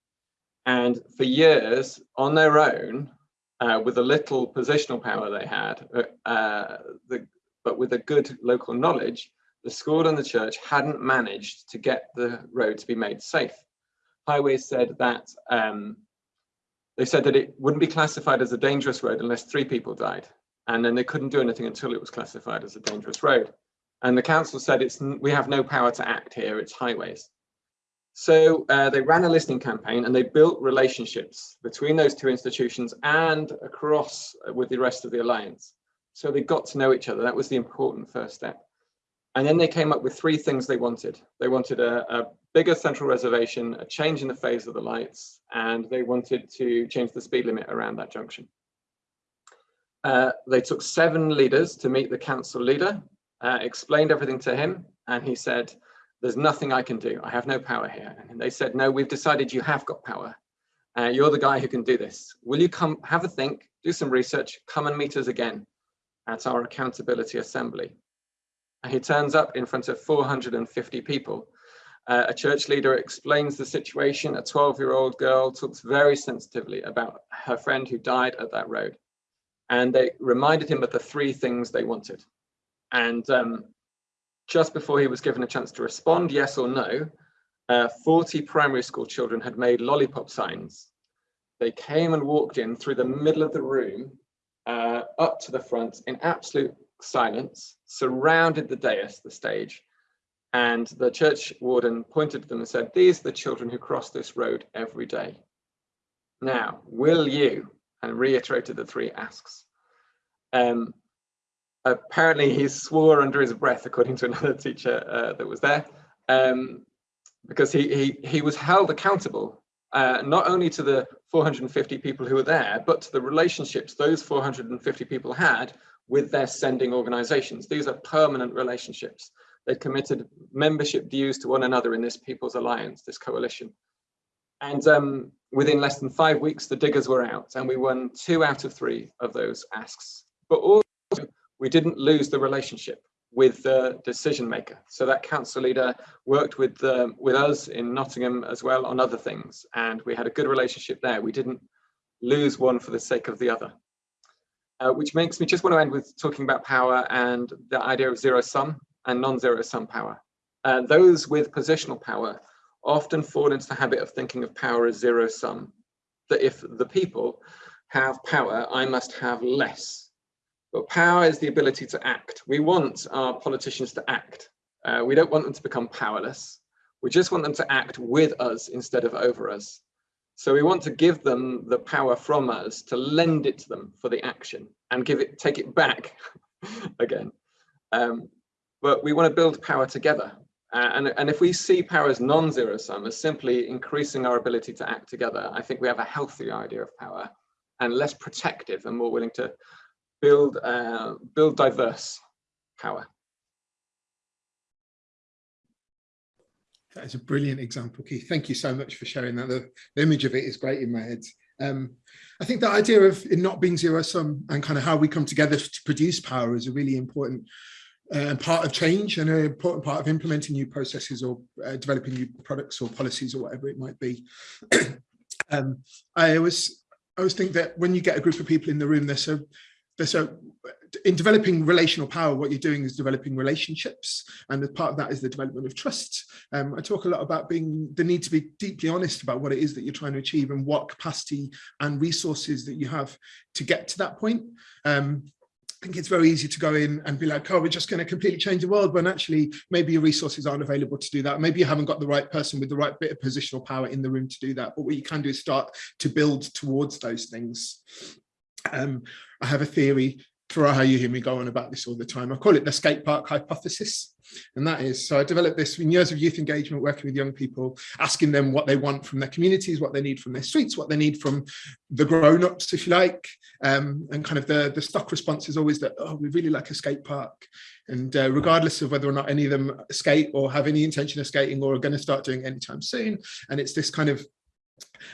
And for years, on their own, uh, with the little positional power they had, uh, uh the, but with a good local knowledge, the school and the church hadn't managed to get the road to be made safe. Highways said that um, they said that it wouldn't be classified as a dangerous road unless three people died. And then they couldn't do anything until it was classified as a dangerous road. And the council said it's we have no power to act here, it's highways. So uh, they ran a listening campaign and they built relationships between those two institutions and across uh, with the rest of the alliance. So they got to know each other. That was the important first step. And then they came up with three things they wanted. They wanted a, a, bigger central reservation, a change in the phase of the lights, and they wanted to change the speed limit around that junction. Uh, they took seven leaders to meet the council leader, uh, explained everything to him, and he said, there's nothing I can do. I have no power here. And they said, no, we've decided you have got power. Uh, you're the guy who can do this. Will you come have a think, do some research, come and meet us again at our accountability assembly. He turns up in front of 450 people. Uh, a church leader explains the situation. A 12 year old girl talks very sensitively about her friend who died at that road. And they reminded him of the three things they wanted. And um, just before he was given a chance to respond, yes or no, uh, 40 primary school children had made lollipop signs. They came and walked in through the middle of the room, uh, up to the front in absolute silence, surrounded the dais, the stage, and the church warden pointed to them and said, these are the children who cross this road every day. Now, will you, and reiterated the three asks. Um, apparently he swore under his breath, according to [LAUGHS] another teacher uh, that was there. Um, because he, he, he was held accountable uh, not only to the 450 people who were there, but to the relationships those 450 people had with their sending organizations. These are permanent relationships. They committed membership dues to one another in this People's Alliance, this coalition. And um, within less than five weeks, the diggers were out and we won two out of three of those asks. But also, we didn't lose the relationship with the decision maker. So that council leader worked with um, with us in Nottingham as well on other things, and we had a good relationship there. We didn't lose one for the sake of the other. Uh, which makes me just want to end with talking about power and the idea of zero sum and non-zero sum power. Uh, those with positional power often fall into the habit of thinking of power as zero sum, that if the people have power, I must have less but power is the ability to act. We want our politicians to act. Uh, we don't want them to become powerless. We just want them to act with us instead of over us. So we want to give them the power from us to lend it to them for the action and give it, take it back [LAUGHS] again. Um, but we want to build power together. Uh, and, and if we see power as non-zero sum, as simply increasing our ability to act together, I think we have a healthier idea of power and less protective and more willing to build, uh, build diverse power. That is a brilliant example, Keith. Thank you so much for sharing that. The, the image of it is great in my head. Um, I think the idea of it not being zero sum and kind of how we come together to produce power is a really important uh, part of change and an important part of implementing new processes or uh, developing new products or policies or whatever it might be. [CLEARS THROAT] um, I always, I always think that when you get a group of people in the room, they're so so in developing relational power, what you're doing is developing relationships. And as part of that is the development of trust. Um, I talk a lot about being the need to be deeply honest about what it is that you're trying to achieve and what capacity and resources that you have to get to that point. Um, I think it's very easy to go in and be like, oh, we're just going to completely change the world, when actually maybe your resources aren't available to do that. Maybe you haven't got the right person with the right bit of positional power in the room to do that. But what you can do is start to build towards those things. Um, I have a theory for how you hear me go on about this all the time. I call it the skate park hypothesis. And that is, so I developed this in years of youth engagement, working with young people, asking them what they want from their communities, what they need from their streets, what they need from the grown-ups, if you like. Um, and kind of the, the stock response is always that, oh, we really like a skate park. And uh, regardless of whether or not any of them skate or have any intention of skating or are going to start doing anytime soon. And it's this kind of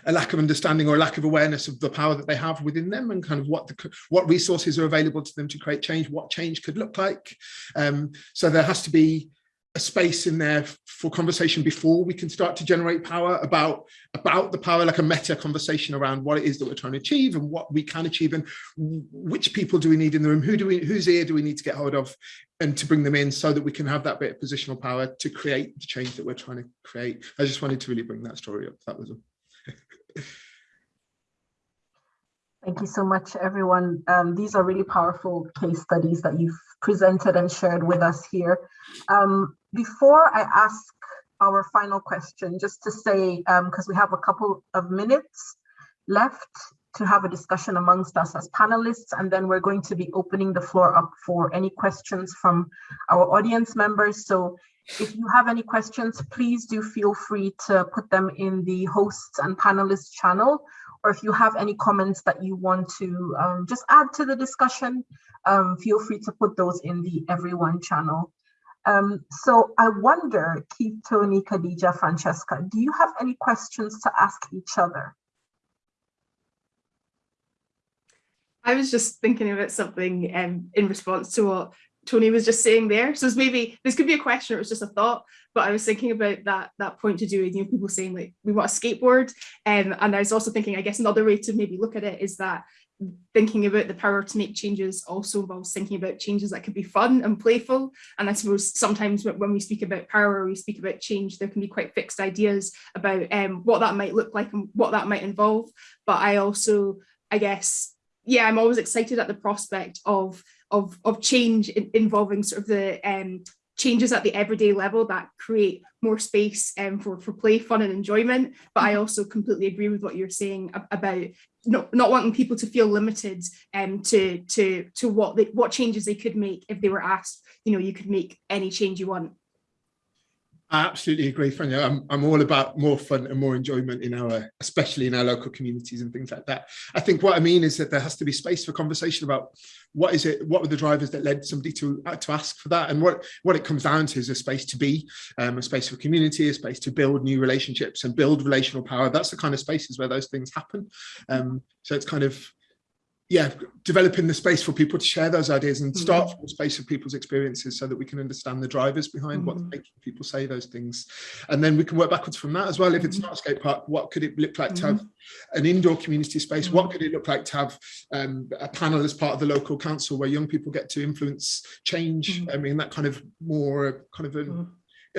a lack of understanding or a lack of awareness of the power that they have within them and kind of what the what resources are available to them to create change, what change could look like. Um, so there has to be a space in there for conversation before we can start to generate power about about the power like a meta conversation around what it is that we're trying to achieve and what we can achieve and which people do we need in the room? Who do we whose ear do we need to get hold of and to bring them in so that we can have that bit of positional power to create the change that we're trying to create? I just wanted to really bring that story up. That was Thank you so much, everyone. Um, these are really powerful case studies that you've presented and shared with us here. Um, before I ask our final question, just to say, because um, we have a couple of minutes left to have a discussion amongst us as panelists, and then we're going to be opening the floor up for any questions from our audience members. So if you have any questions, please do feel free to put them in the hosts and panelists channel or if you have any comments that you want to um, just add to the discussion, um, feel free to put those in the everyone channel. Um, so I wonder, Keith, Tony, Khadija, Francesca, do you have any questions to ask each other? I was just thinking about something um, in response to what Tony was just saying there. So maybe this could be a question or it was just a thought, but I was thinking about that that point to do with you know people saying like we want a skateboard. Um, and I was also thinking, I guess another way to maybe look at it is that thinking about the power to make changes also involves thinking about changes that could be fun and playful. And I suppose sometimes when we speak about power or we speak about change, there can be quite fixed ideas about um, what that might look like and what that might involve. But I also, I guess, yeah, I'm always excited at the prospect of of of change in, involving sort of the um, changes at the everyday level that create more space um, for, for play, fun and enjoyment. But I also completely agree with what you're saying about not, not wanting people to feel limited um, to, to, to what, they, what changes they could make if they were asked, you know, you could make any change you want. I absolutely agree, Franja. I'm, I'm all about more fun and more enjoyment in our, especially in our local communities and things like that. I think what I mean is that there has to be space for conversation about what is it, what were the drivers that led somebody to uh, to ask for that, and what what it comes down to is a space to be, um, a space for community, a space to build new relationships and build relational power. That's the kind of spaces where those things happen. Um, so it's kind of yeah, developing the space for people to share those ideas and start mm -hmm. from the space of people's experiences so that we can understand the drivers behind mm -hmm. what's mm-hmm. making people say those things. And then we can work backwards from that as well. If it's not a skate park, what could it look like to have an indoor community space? What could it look like to have um, a panel as part of the local council where young people get to influence change? I mean, that kind of more kind of a,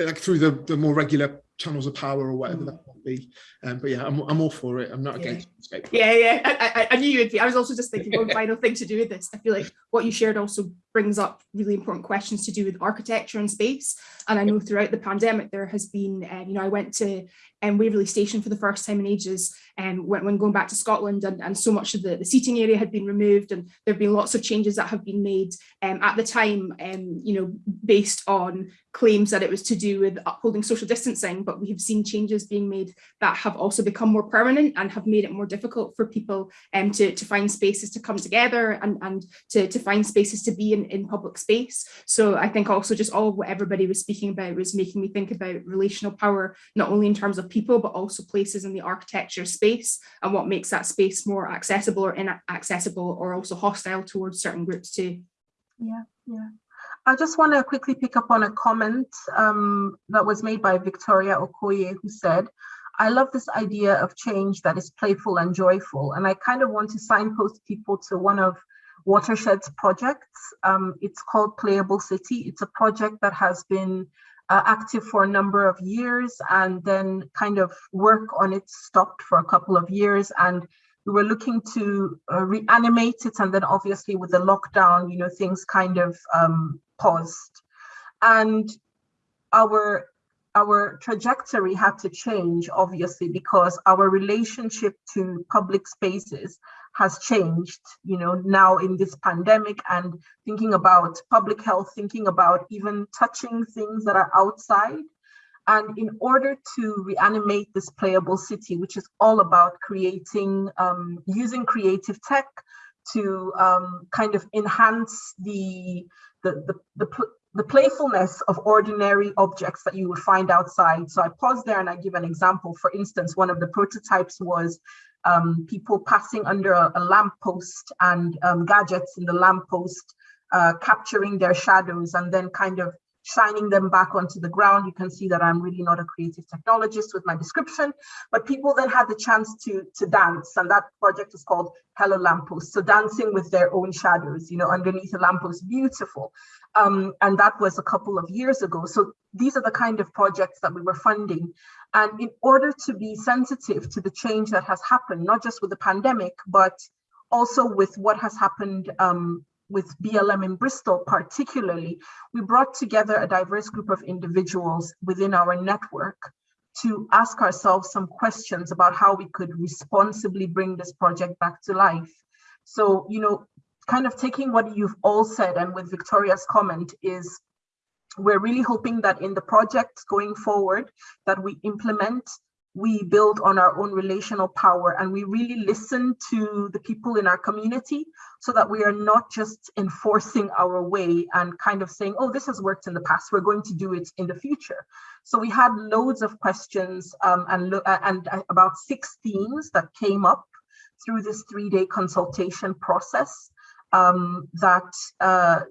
like through the, the more regular channels of power or whatever mm. that might be. Um, but yeah, I'm, I'm all for it. I'm not yeah. against escape. Yeah, yeah. I, I, I, knew you would be. I was also just thinking one [LAUGHS] final thing to do with this. I feel like what you shared also brings up really important questions to do with architecture and space. And I know throughout the pandemic, there has been, um, you know, I went to um, Waverley Station for the first time in ages um, when, when going back to Scotland and, and so much of the, the seating area had been removed and there have been lots of changes that have been made um, at the time, um, you know, based on claims that it was to do with upholding social distancing, but we have seen changes being made that have also become more permanent and have made it more difficult for people um, to, to find spaces to come together and, and to, to find spaces to be in, in public space. So I think also just all what everybody was speaking about was making me think about relational power, not only in terms of people, but also places in the architecture space and what makes that space more accessible or inaccessible or also hostile towards certain groups too. Yeah, yeah. I just want to quickly pick up on a comment um, that was made by Victoria Okoye, who said, I love this idea of change that is playful and joyful. And I kind of want to signpost people to one of Watershed's projects. Um, it's called Playable City. It's a project that has been uh, active for a number of years and then kind of work on it stopped for a couple of years. And we were looking to uh, reanimate it. And then obviously with the lockdown, you know, things kind of um, paused. And our our trajectory had to change, obviously, because our relationship to public spaces has changed, you know, now in this pandemic and thinking about public health, thinking about even touching things that are outside. And in order to reanimate this playable city, which is all about creating, um, using creative tech to um, kind of enhance the, the, the, the the playfulness of ordinary objects that you would find outside. So I pause there and I give an example. For instance, one of the prototypes was um, people passing under a, a lamppost and um, gadgets in the lamppost, uh, capturing their shadows and then kind of shining them back onto the ground. You can see that I'm really not a creative technologist with my description, but people then had the chance to, to dance. And that project is called Hello Lamppost. So dancing with their own shadows, you know, underneath a lamppost, beautiful. Um, and that was a couple of years ago. So these are the kind of projects that we were funding. And in order to be sensitive to the change that has happened, not just with the pandemic, but also with what has happened um, with BLM in Bristol particularly, we brought together a diverse group of individuals within our network to ask ourselves some questions about how we could responsibly bring this project back to life. So, you know, kind of taking what you've all said and with Victoria's comment is we're really hoping that in the project going forward that we implement we build on our own relational power and we really listen to the people in our community so that we are not just enforcing our way and kind of saying, oh, this has worked in the past, we're going to do it in the future. So we had loads of questions um, and, and about six themes that came up through this three-day consultation process um, that uh,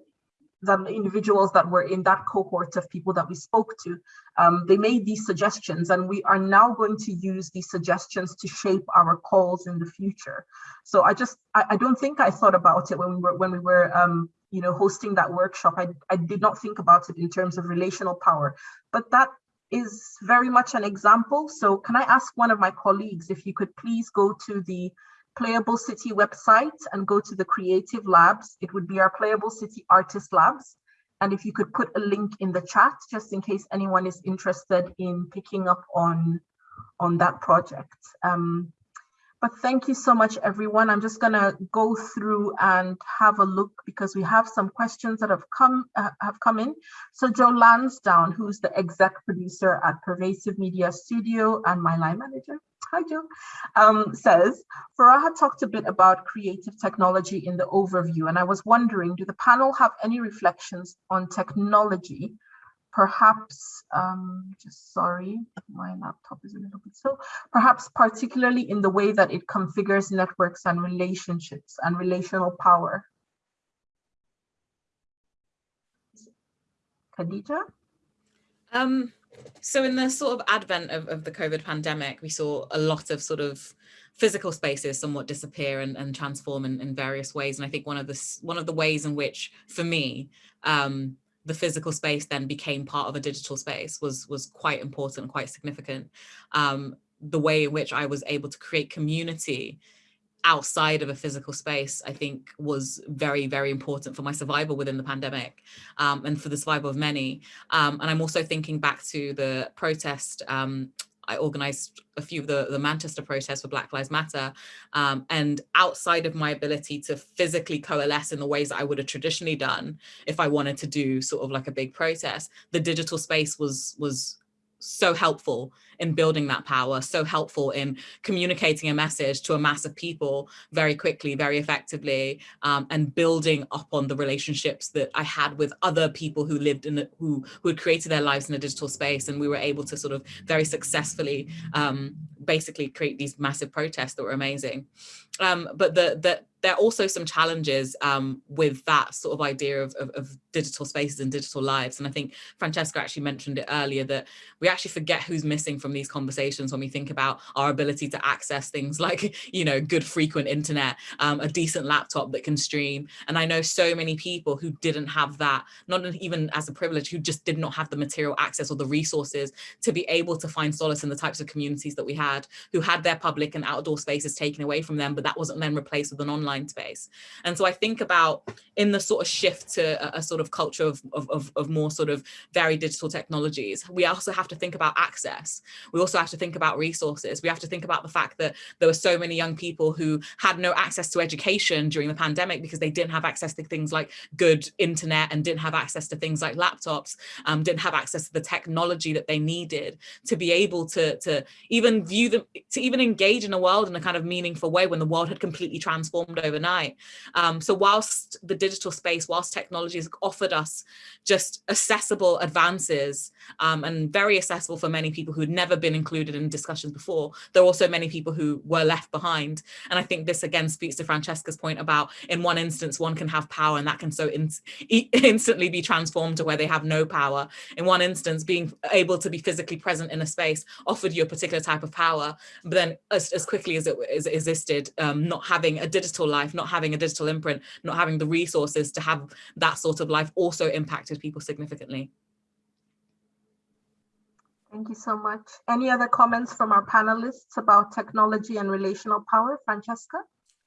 the individuals that were in that cohort of people that we spoke to, um, they made these suggestions and we are now going to use these suggestions to shape our calls in the future. So I just, I, I don't think I thought about it when we were, when we were um, you know, hosting that workshop. I, I did not think about it in terms of relational power, but that is very much an example. So can I ask one of my colleagues if you could please go to the Playable City website and go to the creative labs. It would be our Playable City Artist Labs. And if you could put a link in the chat, just in case anyone is interested in picking up on, on that project. Um, but thank you so much, everyone. I'm just gonna go through and have a look because we have some questions that have come uh, have come in. So Joe Lansdowne, who's the exec producer at Pervasive Media Studio and my line manager, hi Joe, um, says, Faraha talked a bit about creative technology in the overview, and I was wondering, do the panel have any reflections on technology perhaps, um, just sorry, my laptop is a little bit slow, perhaps particularly in the way that it configures networks and relationships and relational power. Khadija? Um, so in the sort of advent of, of the COVID pandemic, we saw a lot of sort of physical spaces somewhat disappear and, and transform in, in various ways. And I think one of the one of the ways in which, for me, um, the physical space then became part of a digital space was was quite important and quite significant. Um, the way in which I was able to create community outside of a physical space, I think was very, very important for my survival within the pandemic um, and for the survival of many. Um, and I'm also thinking back to the protest um, I organized a few of the, the Manchester protests for Black Lives Matter. Um, and outside of my ability to physically coalesce in the ways that I would have traditionally done, if I wanted to do sort of like a big protest, the digital space was, was so helpful in building that power, so helpful in communicating a message to a mass of people very quickly, very effectively, um, and building up on the relationships that I had with other people who lived in the, who, who had created their lives in a digital space. And we were able to sort of very successfully um, basically create these massive protests that were amazing. Um, but the, the, there are also some challenges um, with that sort of idea of, of, of, digital spaces and digital lives. And I think Francesca actually mentioned it earlier that we actually forget who's missing from these conversations when we think about our ability to access things [LAUGHS] like, you know, good frequent internet, um, a decent laptop that can stream. And I know so many people who didn't have that, not even as a privilege, who just did not have the material access or the resources to be able to find solace in the types of communities that we had, who had their public and outdoor spaces taken away from them, but that wasn't then replaced with an online online space. And so I think about in the sort of shift to a, a sort of culture of, of, of, more sort of very digital technologies, we also have to think about access. We also have to think about resources. We have to think about the fact that there were so many young people who had no access to education during the pandemic because they didn't have access to things like good internet and didn't have access to things like laptops, um, didn't have access to the technology that they needed to be able to, to even view them, to even engage in a world in a kind of meaningful way when the world had completely transformed overnight. Um, so whilst the digital space, whilst technology has offered us just accessible advances um, and very accessible for many people who had never been included in discussions before, there are also many people who were left behind. And I think this again speaks to Francesca's point about in one instance, one can have power and that can so in [LAUGHS] instantly be transformed to where they have no power. In one instance, being able to be physically present in a space offered you a particular type of power, but then as, as quickly as it, as it existed, um, not having a digital life, not having a digital imprint, not having the resources to have that sort of life also impacted people significantly. Thank you so much. Any other comments from our panelists about technology and relational power? Francesca?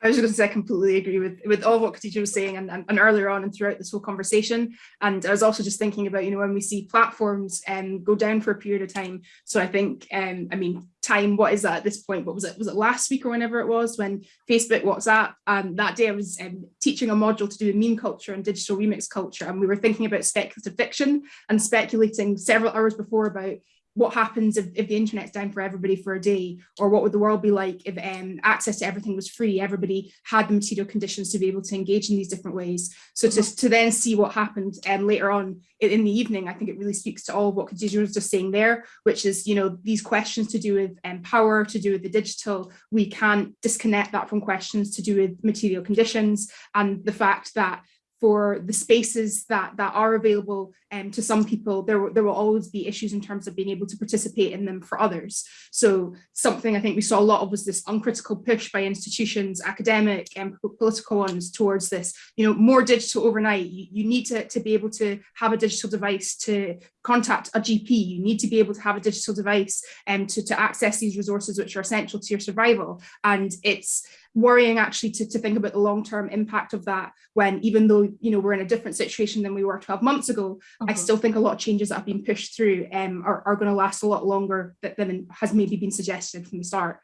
I was going to say I completely agree with, with all what Khadija was saying and, and, and, earlier on and throughout this whole conversation. And I was also just thinking about, you know, when we see platforms um, go down for a period of time. So I think, um, I mean, time, what is that at this point? What was it? Was it last week or whenever it was when Facebook, WhatsApp, um, that day I was um, teaching a module to do meme culture and digital remix culture. And we were thinking about speculative fiction and speculating several hours before about what happens if, if the internet's down for everybody for a day? Or what would the world be like if um, access to everything was free? Everybody had the material conditions to be able to engage in these different ways. So to, to then see what happened um, later on in, in the evening i think it really speaks to all what Khadija was just saying there which is you know these questions to do with um, power to do with the digital we can't disconnect that from questions to do with material conditions. And the fact that for the spaces that that are available um, to some people, there, there will always be issues in terms of being able to participate in them for others. So something I think we saw a lot of was this uncritical push by institutions, academic and political ones towards this, you know, more digital overnight. You, you need to, to be able to have a digital device to contact a GP. You need to be able to have a digital device um, to, to access these resources which are essential to your survival. And it's worrying actually to, to think about the long-term impact of that when even though you know we're in a different situation than we were 12 months ago I uh-huh. still think a lot of changes that have been pushed through um, are, are going to last a lot longer than, than has maybe been suggested from the start.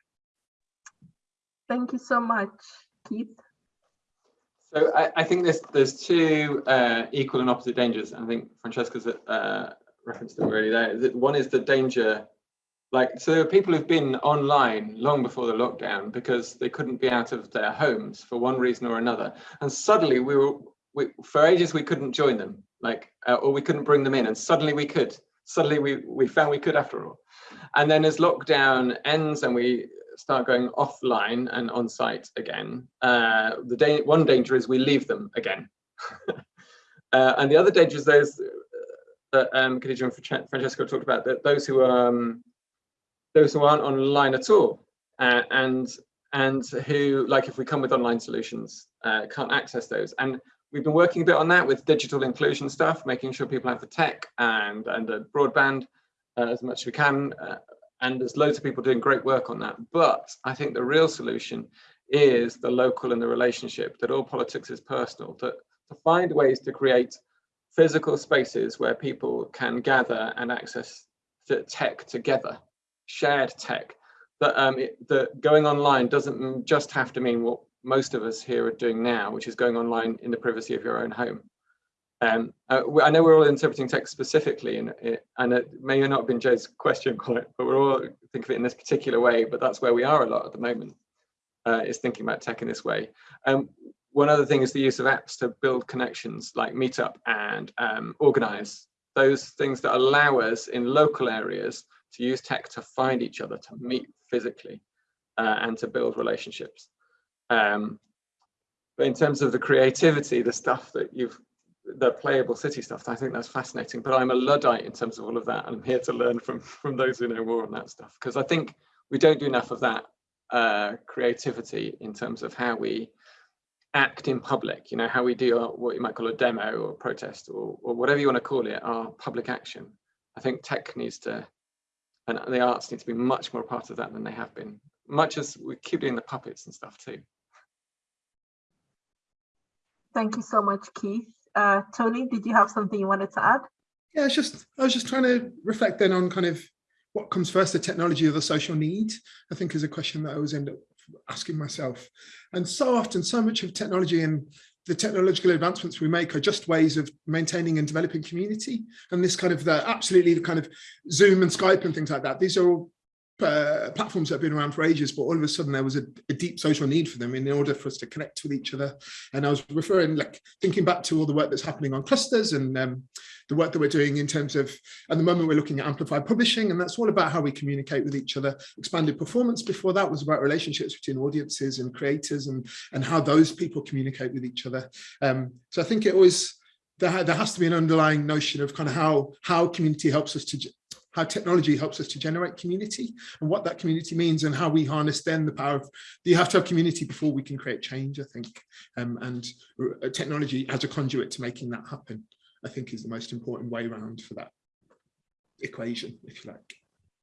Thank you so much, Keith. So I, I think there's there's two uh, equal and opposite dangers. I think Francesca's uh, referenced them already there. One is the danger, like so people who've been online long before the lockdown because they couldn't be out of their homes for one reason or another, and suddenly we were we, for ages we couldn't join them like uh, or we couldn't bring them in and suddenly we could. Suddenly we we found we could after all. And then as lockdown ends and we start going offline and on site again uh, the day one danger is we leave them again. [LAUGHS] Uh, and the other danger is those that um Khadija and Francesca talked about that those who um those who aren't online at all uh, and and who like if we come with online solutions uh, can't access those and we've been working a bit on that with digital inclusion stuff, making sure people have the tech and, and the broadband uh, as much as we can. Uh, and there's loads of people doing great work on that. But I think the real solution is the local and the relationship, that all politics is personal, to, to find ways to create physical spaces where people can gather and access the tech together, shared tech. That, um, it, that going online doesn't just have to mean what most of us here are doing now, which is going online in the privacy of your own home. Um, uh, I know we're all interpreting text specifically, and it, and it may not have been Joe's question quite, but we're all think of it in this particular way. But that's where we are a lot at the moment, uh, is thinking about tech in this way. Um, one other thing is the use of apps to build connections, like Meetup and um, Organize. Those things that allow us in local areas to use tech to find each other, to meet physically, uh, and to build relationships. Um, but in terms of the creativity, the stuff that you've, the playable city stuff, I think that's fascinating. But I'm a Luddite in terms of all of that. And I'm here to learn from, [LAUGHS] from those who know more on that stuff. Because I think we don't do enough of that uh, creativity in terms of how we act in public, you know, how we do our, what you might call a demo or protest or, or whatever you want to call it, our public action. I think tech needs to, and the arts need to be much more part of that than they have been, much as we keep doing the puppets and stuff too. Thank you so much, Keith. Uh, Tony, did you have something you wanted to add? Yeah, it's just I was just trying to reflect then on kind of what comes first, the technology or the social need, I think is a question that I always end up asking myself. And so often, so much of technology and the technological advancements we make are just ways of maintaining and developing community. And this kind of the absolutely the kind of Zoom and Skype and things like that. These are all uh, platforms that have been around for ages, but all of a sudden there was a, a, deep social need for them in order for us to connect with each other. And I was referring, like thinking back to all the work that's happening on clusters and um, the work that we're doing in terms of, at the moment we're looking at amplified publishing, and that's all about how we communicate with each other. Expanded performance before that was about relationships between audiences and creators and, and how those people communicate with each other. Um, so I think it always, there, there has to be an underlying notion of kind of how, how community helps us to how technology helps us to generate community and what that community means and how we harness then the power of you have to have community before we can create change i think um, and uh, technology as a conduit to making that happen i think is the most important way around for that equation if you like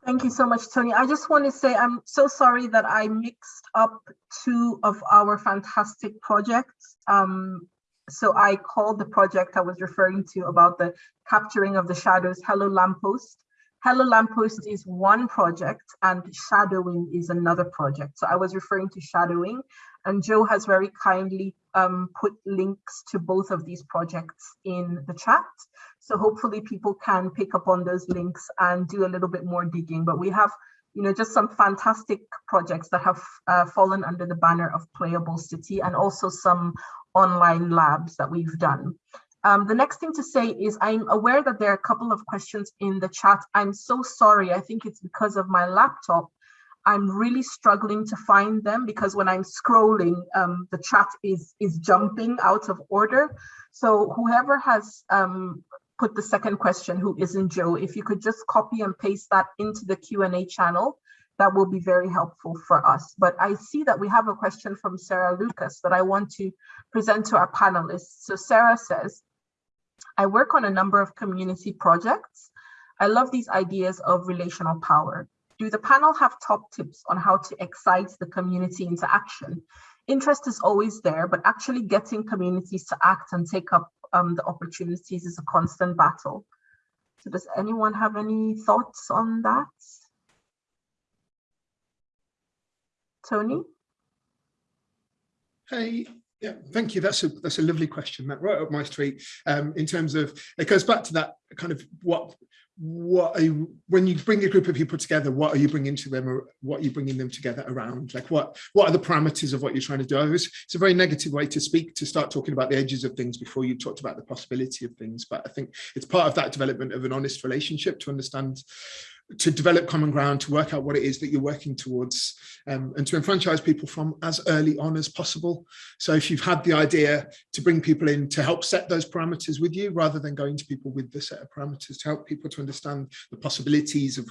Thank you so much, Tony. I just want to say I'm so sorry that I mixed up two of our fantastic projects. Um, so I called the project I was referring to about the capturing of the shadows Hello Lamppost. Hello Lamppost is one project and shadowing is another project. So I was referring to shadowing and Joe has very kindly um, put links to both of these projects in the chat. So hopefully people can pick up on those links and do a little bit more digging. But we have, you know, just some fantastic projects that have uh, fallen under the banner of Playable City and also some online labs that we've done. Um, the next thing to say is I'm aware that there are a couple of questions in the chat. I'm so sorry. I think it's because of my laptop. I'm really struggling to find them because when I'm scrolling, um, the chat is, is jumping out of order. So whoever has um, put the second question, who isn't Joe, if you could just copy and paste that into the Q&A channel, that will be very helpful for us. But I see that we have a question from Sarah Lucas that I want to present to our panelists. So Sarah says, I work on a number of community projects. I love these ideas of relational power. Do the panel have top tips on how to excite the community into action? Interest is always there, but actually getting communities to act and take up um, the opportunities is a constant battle. So does anyone have any thoughts on that? Tony? Hey, yeah, thank you. That's a that's a lovely question. That right up my street. Um, in terms of it goes back to that kind of what what you, when you bring a group of people together, what are you bringing to them, or what are you bringing them together around? Like what what are the parameters of what you're trying to do? It's, it's a very negative way to speak to start talking about the edges of things before you talked about the possibility of things. But I think it's part of that development of an honest relationship to understand to develop common ground, to work out what it is that you're working towards um, and to enfranchise people from as early on as possible. So if you've had the idea to bring people in to help set those parameters with you, rather than going to people with the set of parameters to help people to understand the possibilities of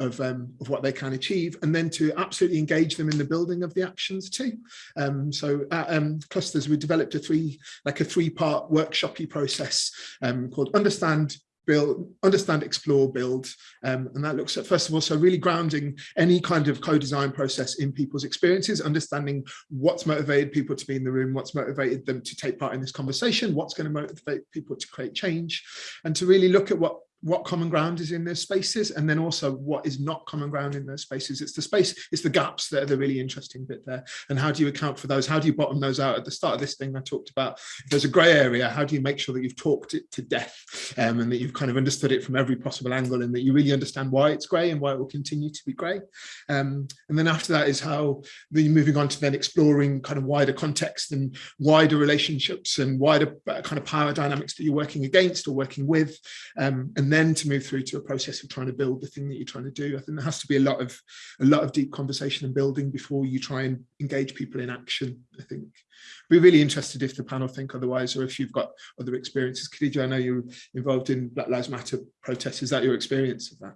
of, um, of what they can achieve and then to absolutely engage them in the building of the actions too. Um, so at um, Clusters, we developed a three, like a three part workshopy process um, called Understand, build, understand, explore, build. Um, and that looks at, first of all, so really grounding any kind of co-design process in people's experiences, understanding what's motivated people to be in the room, what's motivated them to take part in this conversation, what's going to motivate people to create change, and to really look at what what common ground is in those spaces and then also what is not common ground in those spaces. It's the space it's the gaps that are the really interesting bit there. And how do you account for those? How do you bottom those out? At the start of this thing i talked about if there's a gray area how do you make sure that you've talked it to death um, and that you've kind of understood it from every possible angle and that you really understand why it's gray and why it will continue to be gray um, and then after that is how the moving on to then exploring kind of wider context and wider relationships and wider uh, kind of power dynamics that you're working against or working with um, and and then to move through to a process of trying to build the thing that you're trying to do. I think there has to be a lot of a lot of deep conversation and building before you try and engage people in action. I think we're really interested if the panel think otherwise, or if you've got other experiences. Khadija, I know you're involved in Black Lives Matter protests. Is that your experience of that?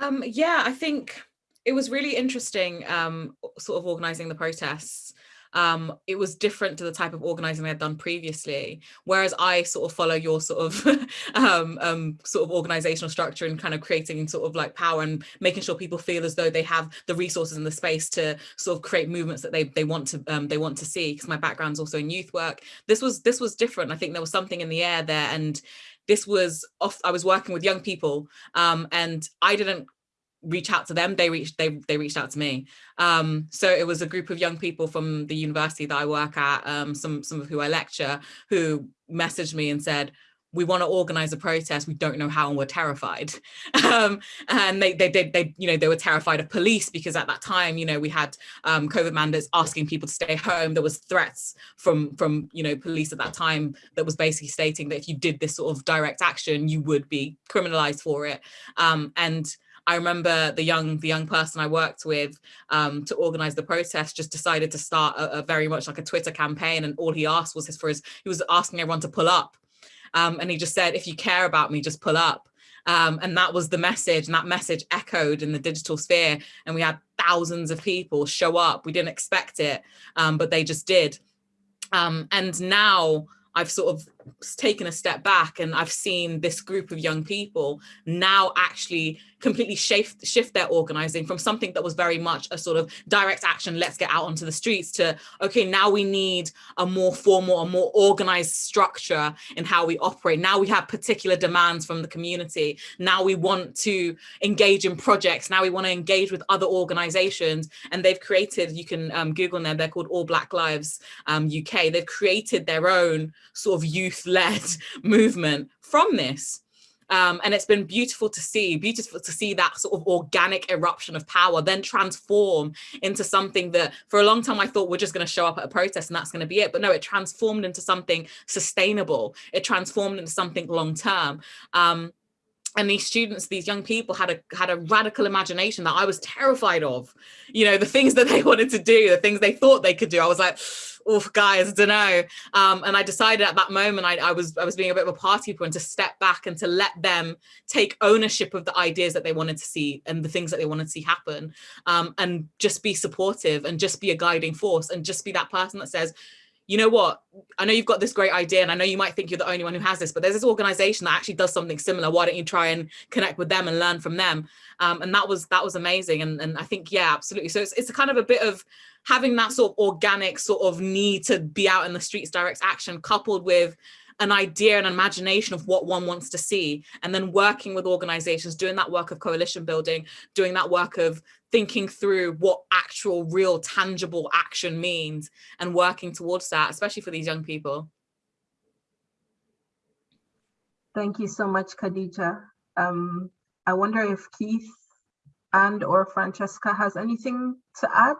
Um, yeah, I think it was really interesting um, sort of organizing the protests um, it was different to the type of organizing I had done previously. Whereas I sort of follow your sort of [LAUGHS] um, um, sort of organizational structure and kind of creating sort of like power and making sure people feel as though they have the resources and the space to sort of create movements that they they want to um, they want to see. Because my background's also in youth work. This was this was different. I think there was something in the air there and this was off i was working with young people um, and i didn't reach out to them they reached they they reached out to me. Um, so it was a group of young people from the university that i work at um, some some of who i lecture who messaged me and said we want to organize a protest. We don't know how and we're terrified. [LAUGHS] Um, and they, they they they you know they were terrified of police because at that time you know we had um, covid mandates asking people to stay home. There was threats from from you know police at that time that was basically stating that if you did this sort of direct action you would be criminalized for it. Um, and I remember the young the young person I worked with um, to organize the protest just decided to start a, a, very much like a Twitter campaign, and all he asked was his for his he was asking everyone to pull up, um, and he just said, "If you care about me, just pull up." Um, and that was the message, and that message echoed in the digital sphere, and we had thousands of people show up. We didn't expect it, um, but they just did. Um, and now I've sort of taken a step back and I've seen this group of young people now actually completely shift, shift their organizing from something that was very much a sort of direct action, let's get out onto the streets to, okay, now we need a more formal, a more organized structure in how we operate. Now we have particular demands from the community. Now we want to engage in projects. Now we want to engage with other organizations. And they've created, you can um, Google them, they're called All Black Lives um, UK. They've created their own sort of youth-led movement from this. Um, and it's been beautiful to see, beautiful to see that sort of organic eruption of power then transform into something that for a long time I thought we're just going to show up at a protest and that's going to be it. But no, it transformed into something sustainable. It transformed into something long term. Um, and these students these young people had a had a radical imagination that i was terrified of you know the things that they [LAUGHS] wanted to do the things they thought they could do i was like oh guys, I don't know. Um, and I decided at that moment I, I, was I was being a bit of a party and to step back and to let them take ownership of the ideas that they wanted to see and the things that they wanted to see happen um, and just be supportive and just be a guiding force and just be that person that says, you know what, I know you've got this great idea and I know you might think you're the only one who has this, but there's this organization that actually does something similar. Why don't you try and connect with them and learn from them? Um, and that was that was amazing. And, and I think, yeah, absolutely. So it's, it's a kind of a bit of having that sort of organic sort of need to be out in the streets, direct action coupled with an idea and imagination of what one wants to see and then working with organizations doing that work of coalition building doing that work of thinking through what actual real tangible action means and working towards that especially for these young people. Thank you so much khadija. Um, i wonder if keith and or francesca has anything to add?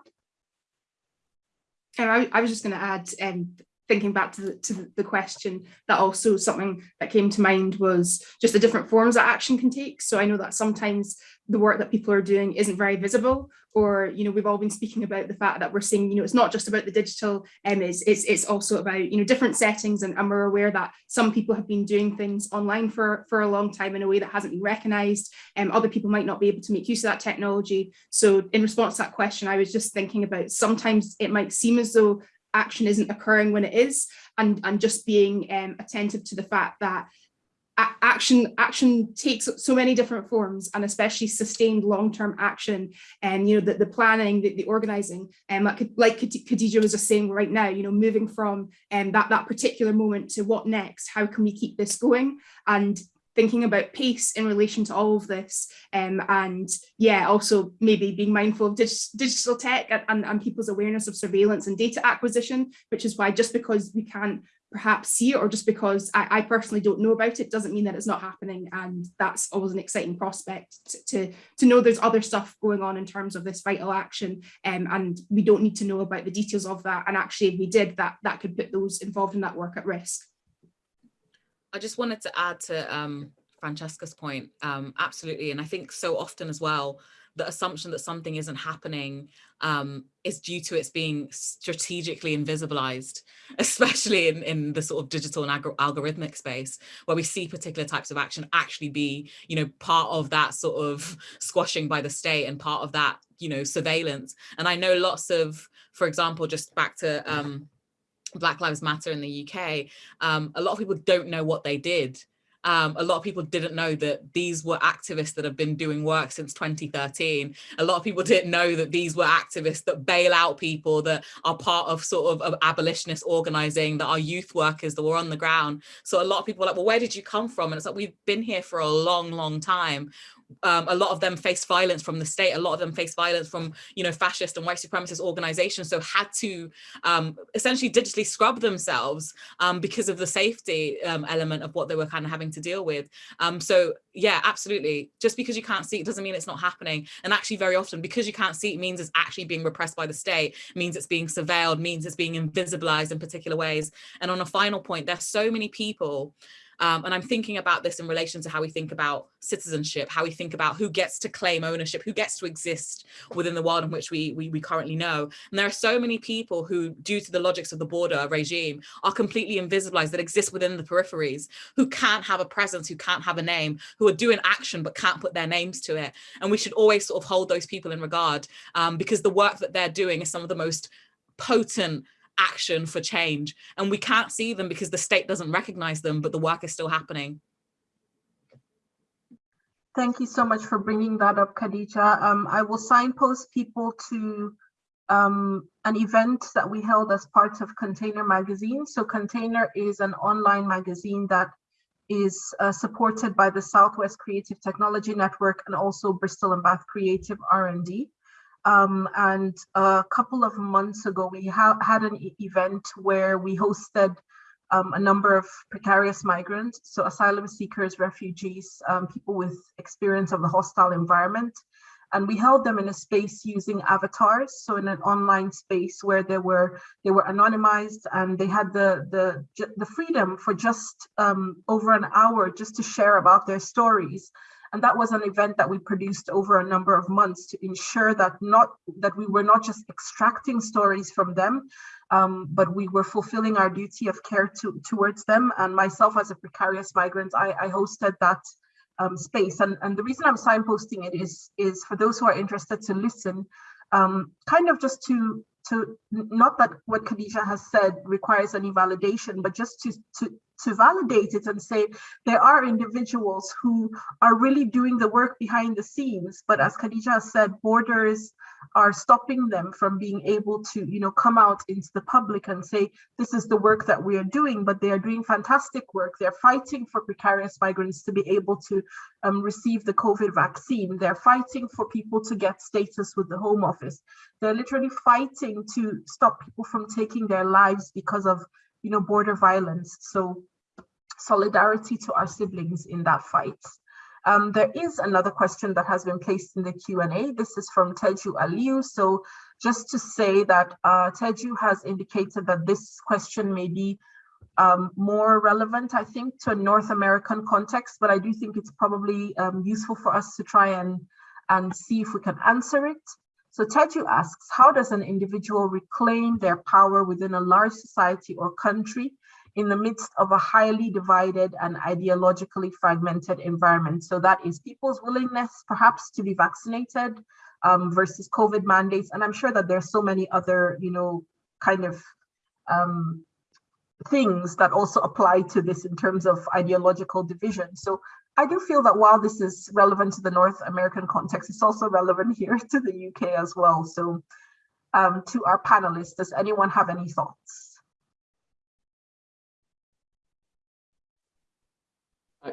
I, I was just going to add um, thinking back to the, to the question that also something that came to mind was just the different forms that action can take. So i know that sometimes the work that people are doing isn't very visible or you know we've all been speaking about the fact that we're seeing you know it's not just about the digital um, it's, it's it's also about you know different settings and, and we're aware that some people have been doing things online for for a long time in a way that hasn't been recognized and um, other people might not be able to make use of that technology. So in response to that question i was just thinking about sometimes it might seem as though action isn't occurring when it is and and just being um, attentive to the fact that action action takes so many different forms and especially sustained long-term action and you know the, the planning the, the organizing and um, like, like Khadija was just saying right now you know moving from um, that that particular moment to what next how can we keep this going? And thinking about pace in relation to all of this um, and yeah also maybe being mindful of dig digital tech and, and, people's awareness of surveillance and data acquisition which is why just because we can't perhaps see it or just because I, I, personally don't know about it doesn't mean that it's not happening and that's always an exciting prospect to, to, to know there's other stuff going on in terms of this vital action um, and we don't need to know about the details of that and actually if we did that that could put those involved in that work at risk. I just wanted to add to um, Francesca's point, um, absolutely. And I think so often as well, the assumption that something isn't happening um, is due to its being strategically invisibilized, [LAUGHS] especially in, in the sort of digital and algorithmic space, where we see particular types of action actually be, you know, part of that sort of [LAUGHS] squashing by the state and part of that, you know, surveillance. And I know lots of, for example, just back to um, Black Lives Matter in the UK, um, a lot of people don't know what they did. Um, a lot of people didn't know that these were activists that have been doing work since 2013. A lot of people didn't know that these were activists that bail out people that are part of sort of, of abolitionist organizing, that are youth workers that were on the ground. So a lot of people are like, well, where did you come from? And it's like, we've been here for a long, long time um, a lot of them face violence from the state. A lot of them face violence from, you know, fascist and white supremacist organizations. So had to um, essentially digitally scrub themselves um, because of the safety um, element of what they were kind of having to deal with. Um, so yeah, absolutely. Just because you can't see it doesn't mean it's not happening. And actually very often because you can't see it means it's actually being repressed by the state, means it's being surveilled, means it's being invisibilized in particular ways. And on a final point, there's so many people um, and I'm thinking about this in relation to how we think about citizenship, how we think about who gets to claim ownership, who gets to exist within the world in which we, we, we currently know. And there are so many people who, due to the logics of the border regime, are completely invisibilized that exist within the peripheries, who can't have a presence, who can't have a name, who are doing action but can't put their names to it. And we should always sort of hold those people in regard um, because the work that they're doing is some of the most potent action for change. And we can't see them because the state doesn't recognize them, but the work is still happening. Thank you so much for bringing that up, Khadija. Um, I will signpost people to um, an event that we held as part of Container Magazine. So Container is an online magazine that is uh, supported by the Southwest Creative Technology Network and also Bristol and Bath Creative R&D. Um, and a couple of months ago, we ha had an e event where we hosted um, a number of precarious migrants, so asylum seekers, refugees, um, people with experience of the hostile environment. And we held them in a space using avatars, so in an online space where they were they were anonymized and they had the the the freedom for just um, over an hour just to share about their stories. And that was an event that we produced over a number of months to ensure that not that we were not just extracting stories from them, um, but we were fulfilling our duty of care to, towards them. And myself as a precarious migrant, I, I hosted that um, space. And, and the reason I'm signposting it is, is for those who are interested to listen, um, kind of just to, to not that what Khadija has said requires any validation, but just to, to, to validate it and say there are individuals who are really doing the work behind the scenes. But as Khadija said, borders are stopping them from being able to, you know, come out into the public and say, this is the work that we are doing, but they are doing fantastic work. They're fighting for precarious migrants to be able to um, receive the COVID vaccine. They're fighting for people to get status with the Home Office. They're literally fighting to stop people from taking their lives because of you know, border violence. So solidarity to our siblings in that fight. Um, there is another question that has been placed in the Q&A. This is from Teju Aliu. So just to say that uh, Teju has indicated that this question may be um, more relevant, I think, to a North American context, but I do think it's probably um, useful for us to try and, and see if we can answer it. So Teju asks, how does an individual reclaim their power within a large society or country in the midst of a highly divided and ideologically fragmented environment? So that is people's willingness perhaps to be vaccinated um, versus COVID mandates. And I'm sure that there's so many other, you know, kind of um, things that also apply to this in terms of ideological division. So I do feel that while this is relevant to the North American context, it's also relevant here [LAUGHS] to the UK as well. So um, to our panelists, does anyone have any thoughts? I,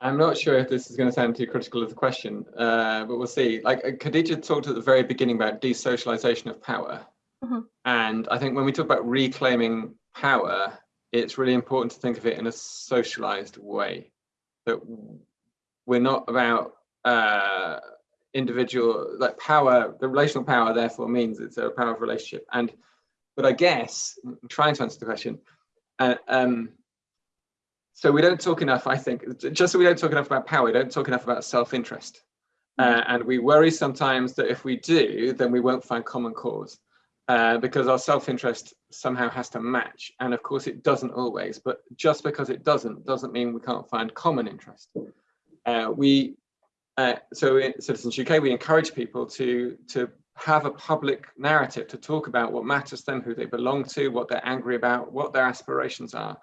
I'm not sure if this is going to sound too critical of the question, uh, but we'll see. Like uh, Khadija talked at the very beginning about desocialization of power. Mm -hmm. And I think when we talk about reclaiming power, it's really important to think of it in a socialized way that we're not about uh, individual like power the relational power therefore means it's a power of relationship. And but i guess I'm trying to answer the question uh, um, so we don't talk enough i think just so we don't talk enough about power we don't talk enough about self-interest. Uh, and we worry sometimes that if we do then we won't find common cause uh, because our self-interest somehow has to match. And of course it doesn't always, but just because it doesn't, doesn't mean we can't find common interest. Uh, we, uh, so in Citizens UK, we encourage people to, to have a public narrative to talk about what matters to them, who they belong to, what they're angry about, what their aspirations are.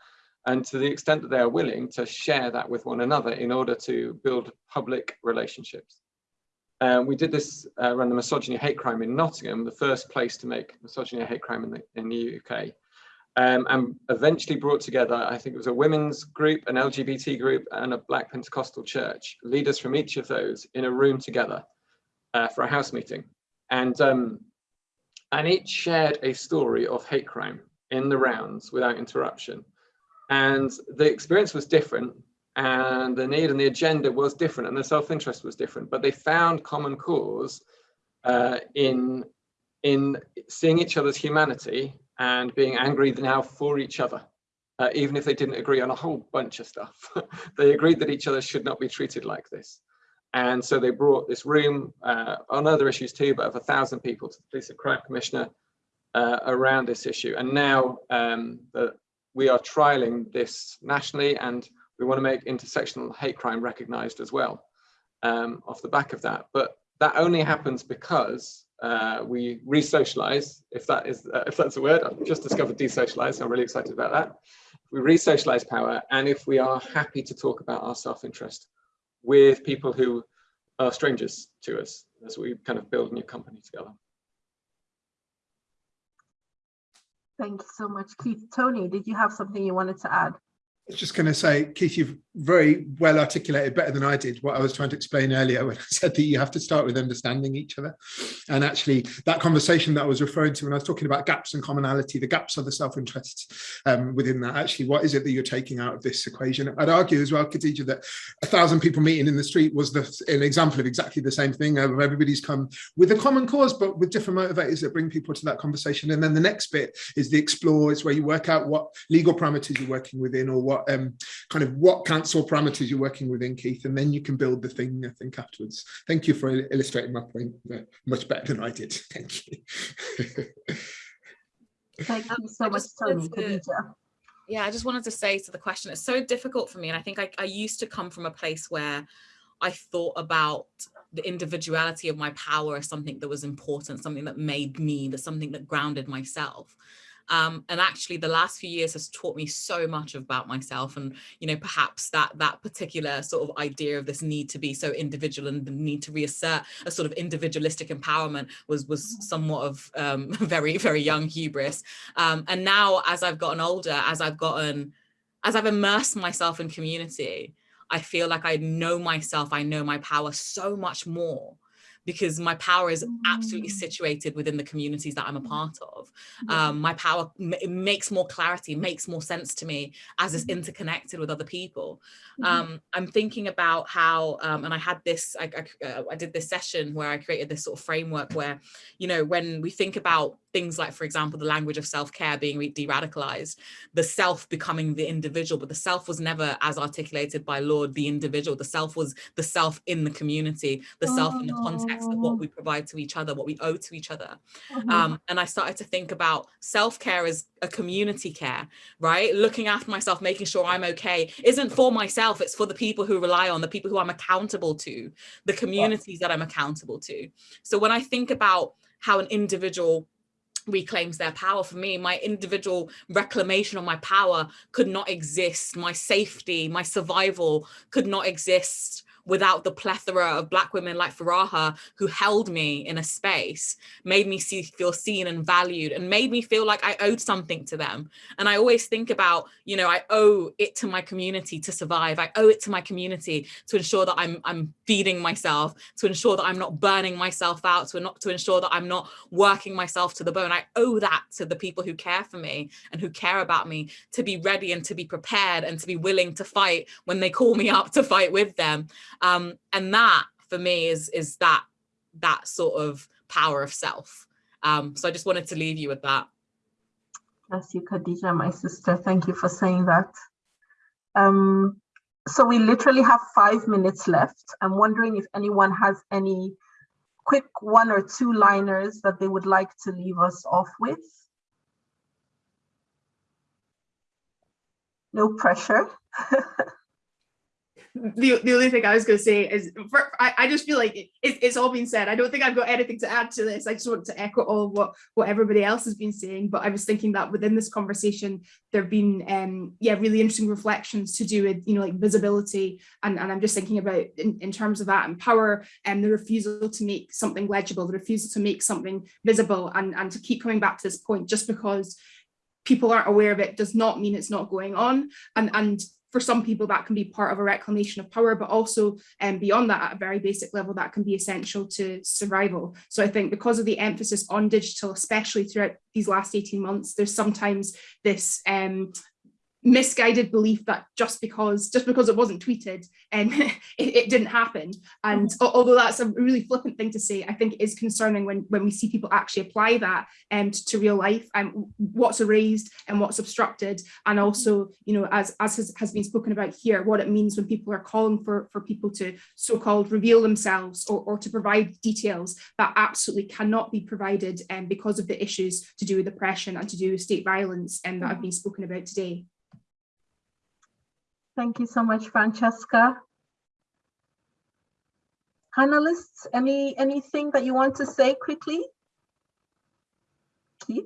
And to the extent that they are willing to share that with one another in order to build public relationships. Um, we did this uh, around the misogyny hate crime in Nottingham, the first place to make misogyny hate crime in the, in the UK. Um, and eventually brought together, I think it was a women's group, an LGBT group, and a Black Pentecostal church, leaders from each of those in a room together uh, for a house meeting. And, um, and each shared a story of hate crime in the rounds without interruption. And the experience was different, and the need and the agenda was different and the self-interest was different, but they found common cause uh, in, in seeing each other's humanity and being angry now for each other, uh, even if they didn't agree on a whole bunch of stuff. [LAUGHS] they agreed that each other should not be treated like this. And so they brought this room uh, on other issues too, but of a thousand people to the Police and Crime Commissioner uh, around this issue. And now um, the, we are trialing this nationally and we want to make intersectional hate crime recognized as well um, off the back of that. But that only happens because uh, we re-socialize, if that is uh, if that's a word. I've just discovered desocialize, so I'm really excited about that. We re-socialize power, and if we are happy to talk about our self-interest with people who are strangers to us as we kind of build a new company together. Thank you so much, Keith. Tony, did you have something you wanted to add? I was just going to say, Keith, you've very well articulated better than I did what I was trying to explain earlier when I [LAUGHS] said that you have to start with understanding each other. And actually that conversation that I was referring to when I was talking about gaps and commonality, the gaps are the self-interests um, within that. Actually, what is it that you're taking out of this equation? I'd argue as well, Khadija, that a thousand people meeting in the street was the, an example of exactly the same thing. Everybody's come with a common cause, but with different motivators that bring people to that conversation. And then the next bit is the explore, is where you work out what legal parameters you're working within or what um, kind of what council parameters you're working within, Keith, and then you can build the thing, I think, afterwards. Thank you for illustrating my point uh, much better than I did. [LAUGHS] Thank you. Thank you so much, Tony. wanted to- Khadija. Yeah, I just wanted to say to the question, it's so difficult for me. And I think I, I used to come from a place where I thought about the individuality of my power as something that was important, something that made me, that something that grounded myself. Um, and actually the last few years has taught me so much about myself and you know perhaps that that particular sort of idea of this need to be so individual and the need to reassert a sort of individualistic empowerment was was somewhat of um, [LAUGHS] very very young hubris. Um, and now as I've gotten older as I've gotten as I've immersed myself in community I feel like I know myself I know my power so much more because my power is absolutely Mm. situated within the communities that I'm a part of um, my power it makes more clarity, makes more sense to me as it's Mhm. interconnected with other people. Mhm. Um, I'm thinking about how, um, and I had this, I, I, uh, I did this session where I created this sort of framework where, you know, when we think about things like, for example, the language of self-care being de-radicalized, the self becoming the individual, but the self was never as articulated by Lorde, the individual, the self was the self in the community, the self in the context of Oh. what we provide to each other, what we owe to each other. Mhm. Um, and I started to think about self-care as a community care, right? Looking after myself, making sure I'm okay, isn't for myself, it's for the people who rely on, the people who I'm accountable to, the communities that I'm accountable to. So when I think about how an individual reclaims their power. For me my individual reclamation of my power could not exist. My safety my survival could not exist without the plethora of black women like Faraha who held me in a space, made me see, feel seen and valued and made me feel like I owed something to them. And I always think about, you know, I owe it to my community to survive. I owe it to my community to ensure that I'm, I'm feeding myself, to ensure that I'm not burning myself out, to, not, to ensure that I'm not working myself to the bone. I owe that to the people who care for me and who care about me to be ready and to be prepared and to be willing to fight when they call me up to fight with them. Um, and that for me is is that that sort of power of self. Um, so I just wanted to leave you with that. Bless you, Khadija, my sister. Thank you for saying that. Um, so we literally have five minutes left. I'm wondering if anyone has any quick one or two liners that they would like to leave us off with. No pressure. [LAUGHS] the, the only thing I was going to say is for, I, I just feel like it, it, it's all been said. I don't think I've got anything to add to this. I just want to echo all what, what everybody else has been saying. But I was thinking that within this conversation, there have been, um, yeah, really interesting reflections to do with, you know, like visibility. And, and I'm just thinking about in, in terms of that and power and the refusal to make something legible, the refusal to make something visible and, and to keep coming back to this point just because people aren't aware of it does not mean it's not going on. And, and for some people that can be part of a reclamation of power, but also um, beyond that at a very basic level that can be essential to survival. So I think because of the emphasis on digital, especially throughout these last 18 months, there's sometimes this um, misguided belief that just because just because it wasn't tweeted and um, [LAUGHS] it, it, didn't happen. And although that's a really flippant thing to say i think it is concerning when when we see people actually apply that um, to, to real life and um, what's erased and what's obstructed. And also you know as as has, has been spoken about here what it means when people are calling for for people to so-called reveal themselves or, or to provide details that absolutely cannot be provided and um, because of the issues to do with oppression and to do with state violence and that have been spoken about today Thank you so much, Francesca. Panelists, any anything that you want to say quickly? Keith?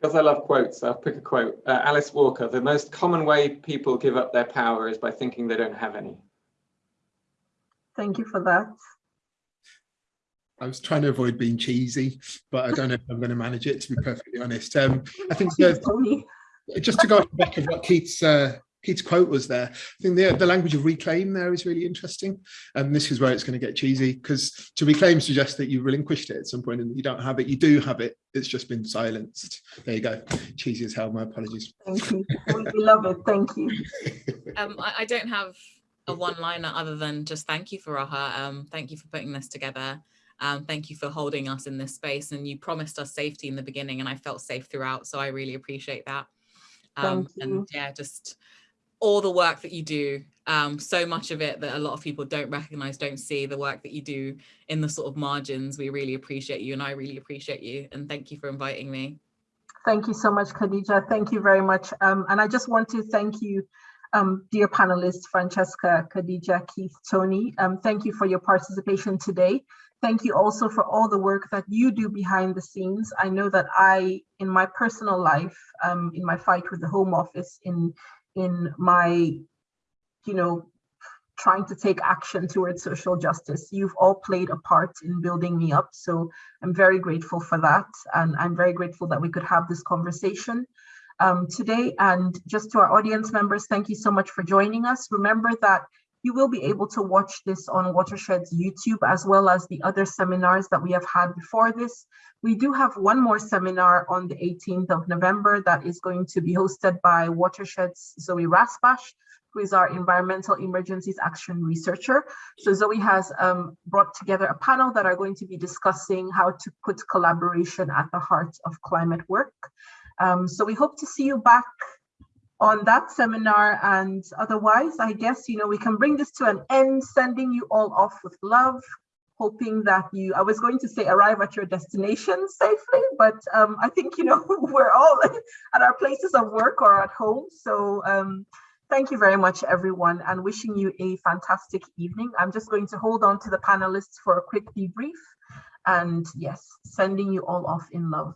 Because I love quotes, I'll pick a quote. Uh, Alice Walker, the most common way people give up their power is by thinking they don't have any. Thank you for that. I was trying to avoid being cheesy, but I don't know if I'm going to manage it, to be perfectly honest. Um, I think [LAUGHS] the, Tony. just to go back of what Keith's uh, Keith's quote was there, I think the, the language of reclaim there is really interesting. And this is where it's going to get cheesy because to reclaim suggests that you relinquished it at some point and you don't have it. You do have it. It's just been silenced. There you go. Cheesy as hell. My apologies. Thank you. We love it. Thank you. [LAUGHS] Um, I, I don't have a one-liner other than just thank you, Faraha. Um, thank you for putting this together. Um, thank you for holding us in this space. And you promised us safety in the beginning, and I felt safe throughout. So I really appreciate that. Um, Thank you. and yeah, just all the work that you do. Um, so much of it that a lot of people don't recognize, don't see the work that you do in the sort of margins. We really appreciate you, and I really appreciate you. And thank you for inviting me. Thank you so much, Khadija. Thank you very much. Um, and I just want to thank you, um, dear panelists, Francesca, Khadija, Keith, Tony. Um, thank you for your participation today. Thank you also for all the work that you do behind the scenes. I know that I, in my personal life, um, in my fight with the Home Office, in in my, you know, trying to take action towards social justice. You've all played a part in building me up. So I'm very grateful for that. And I'm very grateful that we could have this conversation um, today. And just to our audience members, thank you so much for joining us. Remember that you will be able to watch this on Watershed's YouTube as well as the other seminars that we have had before this. We do have one more seminar on the 18th of November that is going to be hosted by Watershed's Zoe Raspash, who is our environmental emergencies action researcher. So Zoe has um, brought together a panel that are going to be discussing how to put collaboration at the heart of climate work. Um, so we hope to see you back on that seminar and otherwise, I guess, you know, we can bring this to an end, sending you all off with love, hoping that you, I was going to say arrive at your destination safely, but um, I think, you know, [LAUGHS] we're all [LAUGHS] at our places of work or at home. So um, thank you very much, everyone, and wishing you a fantastic evening. I'm just going to hold on to the panelists for a quick debrief. And yes, sending you all off in love.